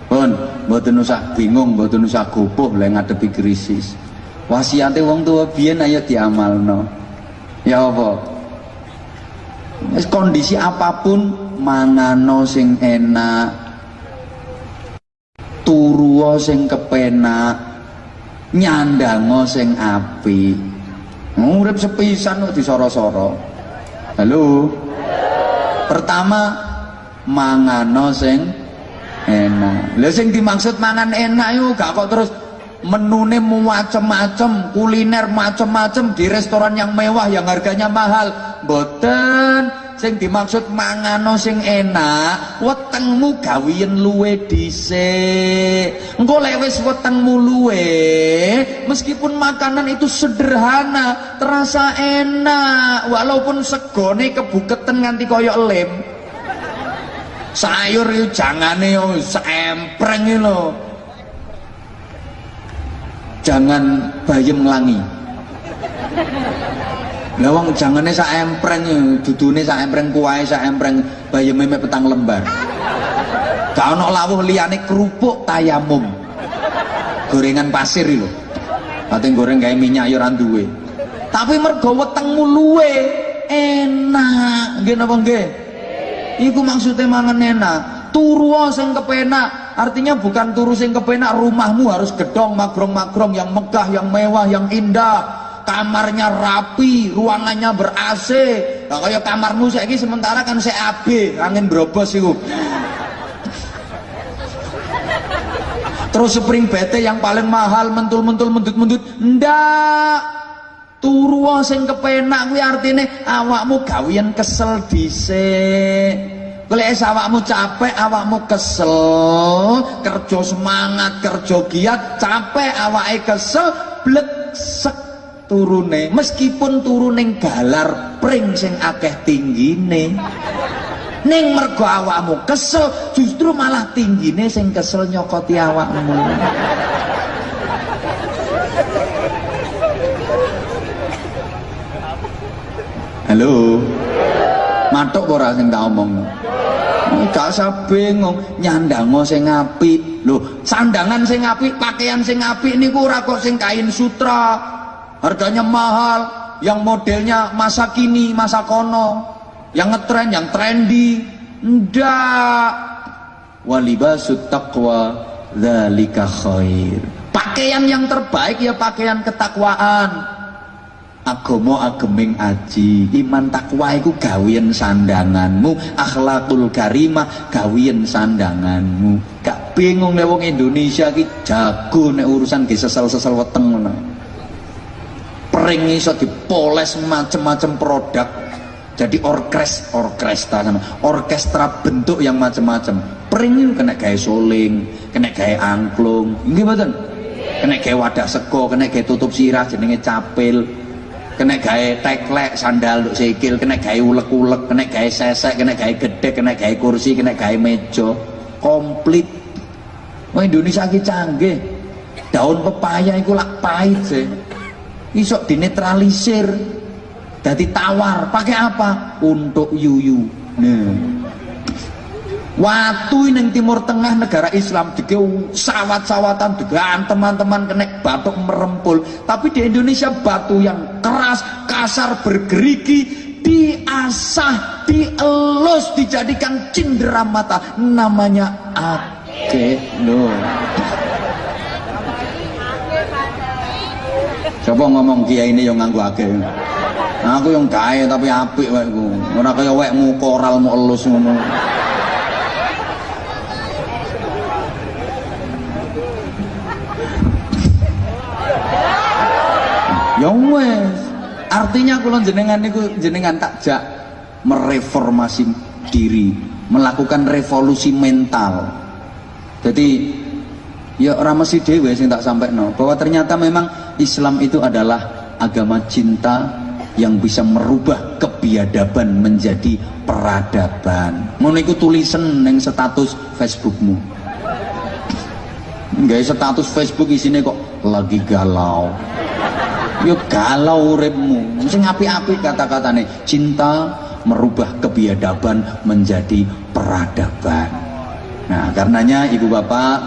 pun mboten usah bingung mboten usah gupuh lek ngadepi krisis. Wasiate wong tua biyen ayo diamalno. Ya apa? Kondisi apa pun mangano sing enak turuo sing kepenak nyandango sing api urip sepisan kok disoro-soro. Halo? Pertama mangano sing enak. Lha sing dimaksud mangan enak yuk gak kok terus menune macem-macem kuliner macem-macem di restoran yang mewah yang harganya mahal. Boten sing dimaksud mangano sing enak wetengmu gawiyen luwe dhisik. Engko lek wetengmu luwe meskipun makanan itu sederhana terasa enak walaupun segone kebuketen nganti koyok lem. Sayur itu jangane sempreng lho jangan bayem nglangi lah wong jangane sak empreng dudune sak empreng kuwae sak empreng bayeme mek petang lembar. Gak ono lawuh liyane kerupuk tayamum. Gorengan pasir lho. Ate goreng gawe minyak ya ora duwe. Tapi mergo wetengmu luwe enak. Nggih napa nggih? Iku maksudnya mangan enak. Turu sing kepenak. Artinya bukan turu sing kepenak rumahmu harus gedong magrong-magrong yang megah, yang mewah, yang indah kamarnya rapi, ruangannya ber AC. Lah kaya kamarmu saiki sementara kan CAB, angin brobos iku. Terus spring bete yang paling mahal mentul-mentul mendut-mendut. Ndak. Turu sing kepenak kuwi artine awakmu gawian kesel dhisik. Golek awakmu capek, awakmu kesel, kerja semangat, kerja giat, capek awake kesel, blek sek turune. Meskipun turuning galar pring sing akeh tinggine. Ning mergo awakmu kesel justru malah tinggine sing kesel nyokoti awakmu. Halo? Matuk ora sing tak omong gak usah bingung nyandango sing apik. Lho sandangan sing apik pakaian sing apik niku ora kok sing kain sutra. Harganya mahal. Yang modelnya masa kini masa kono. Yang ngetren yang trendy. Ndak. Walibasut taqwa dzalika khair. Pakaian yang terbaik ya pakaian ketakwaan agomo ageming aji. Iman takwa iku gawian sandanganmu. Akhlakul karimah gawian sandanganmu. Gak bingung nek wong Indonesia ki jago nek urusan ge sesel-sesel weteng ngono. Ring iso dipoles macam-macam produk jadi orkes orkestra sama orkestra bentuk yang macam-macam pring kena gaya soling kena gaya angklung. Ini betul kena gaya wadah seko kena gaya tutup sirah jenenge capil kena gaya teklek sandal untuk sikil kena gaya ulek-ulek kena gaya sesek kena gaya gede kena gaya kursi kena gaya meja. Komplit. Wah Indonesia lagi canggih. Daun pepaya itu lak pahit sih isok dinetralisir. Jadi tawar. Pakai apa? Untuk yuyu. Nah Waktu ini timur tengah negara Islam dike sawat-sawatan dengan teman-teman kena batuk merempul tapi di Indonesia batu yang keras kasar bergerigi diasah dielus dijadikan cindera mata namanya ake no. Coba ngomong kiai ini yang nganggu ake. Nah, aku yang kaya tapi apik wae ku. Ora kaya wekmu koralmu elus ngono. Ya wes. Artinya kula jenengan niku jenengan takjak mereformasi diri, melakukan revolusi mental. Jadi ya ora mesti dhewe sing tak no bahwa ternyata memang Islam itu adalah agama cinta yang bisa merubah kebiadaban menjadi peradaban. Ngono iku tulisan neng status Facebookmu. Enggak status Facebook isine kok lagi galau. Yo galau uripmu. Sing api-api kata-katane cinta merubah kebiadaban menjadi peradaban. Nah, karenanya Ibu Bapak,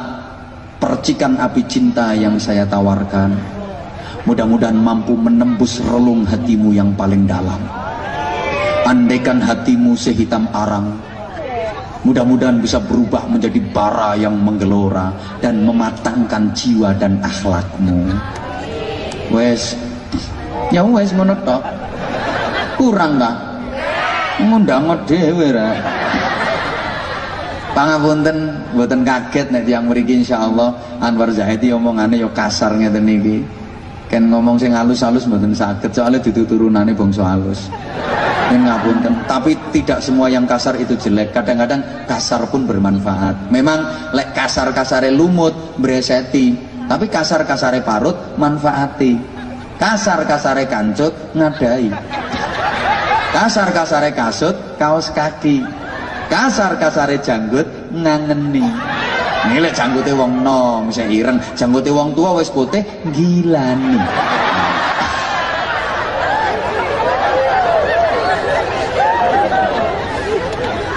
percikan api cinta yang saya tawarkan mudah-mudahan mampu menembus relung hatimu yang paling dalam andaikan hatimu sehitam arang mudah-mudahan bisa berubah menjadi bara yang menggelora dan mematangkan jiwa dan akhlakmu wes ya wes menurut kurang gak ngundang dhewe ra pangapunten mboten kaget nek tiyang mriki insyaallah Anwar Zahidi omongane yo kasar ngeten niki kan ngomong sing halus-halus mboten saged soalnya dudu bangsa halus Yang ngapunten. Tapi tidak semua yang kasar itu jelek. Kadang-kadang kasar pun bermanfaat. Memang lek kasar-kasare lumut bereseti. Tapi kasar-kasare parut manfaati. Kasar-kasare kancut ngadai. Kasar-kasare kasut kaos kaki. Kasar-kasare janggut ngangeni. Ini lek janggute wong nom, bisa ireng, janggute wong tua wis putih gilani.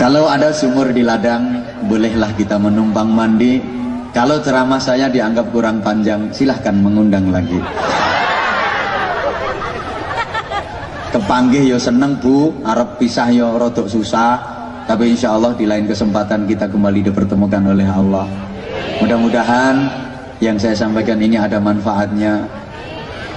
Kalau ada sumur di ladang, bolehlah kita menumpang mandi. Kalau ceramah saya dianggap kurang panjang, silahkan mengundang lagi. Kepanggih yo seneng bu, Arab pisah yo rodok susah. Tapi insya Allah di lain kesempatan kita kembali dipertemukan oleh Allah. Mudah-mudahan yang saya sampaikan ini ada manfaatnya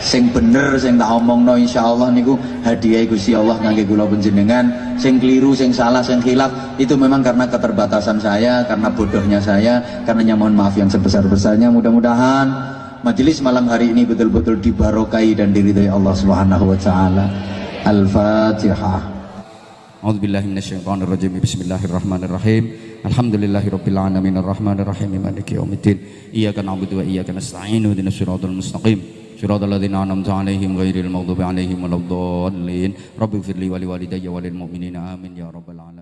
sing bener sing tak omong no, insya Allah niku hadiah Gusti Allah ngake gula penjenengan sing keliru sing salah sing hilaf itu memang karena keterbatasan saya karena bodohnya saya karena mohon maaf yang sebesar-besarnya mudah-mudahan majelis malam hari ini betul-betul dibarokai dan diridhai Allah Subhanahu wa taala Al-Fatihah A'udzu billahi minasyaitonir rajim. Bismillahirrahmanirrahim. Alhamdulillahirabbil alamin arrahmanirrahim maliki yaumiddin. Iyyaka na'budu wa iyyaka nasta'in. Ihdinas siratal mustaqim. إياك نعبد وإياك نستعين اهدنا الصراط المستقيم صراط الذين أنعمت عليهم غير المغضوب عليهم ولا الضالين رب اغفر لي ولوالدي وللمؤمنين آمين يا رب العالمين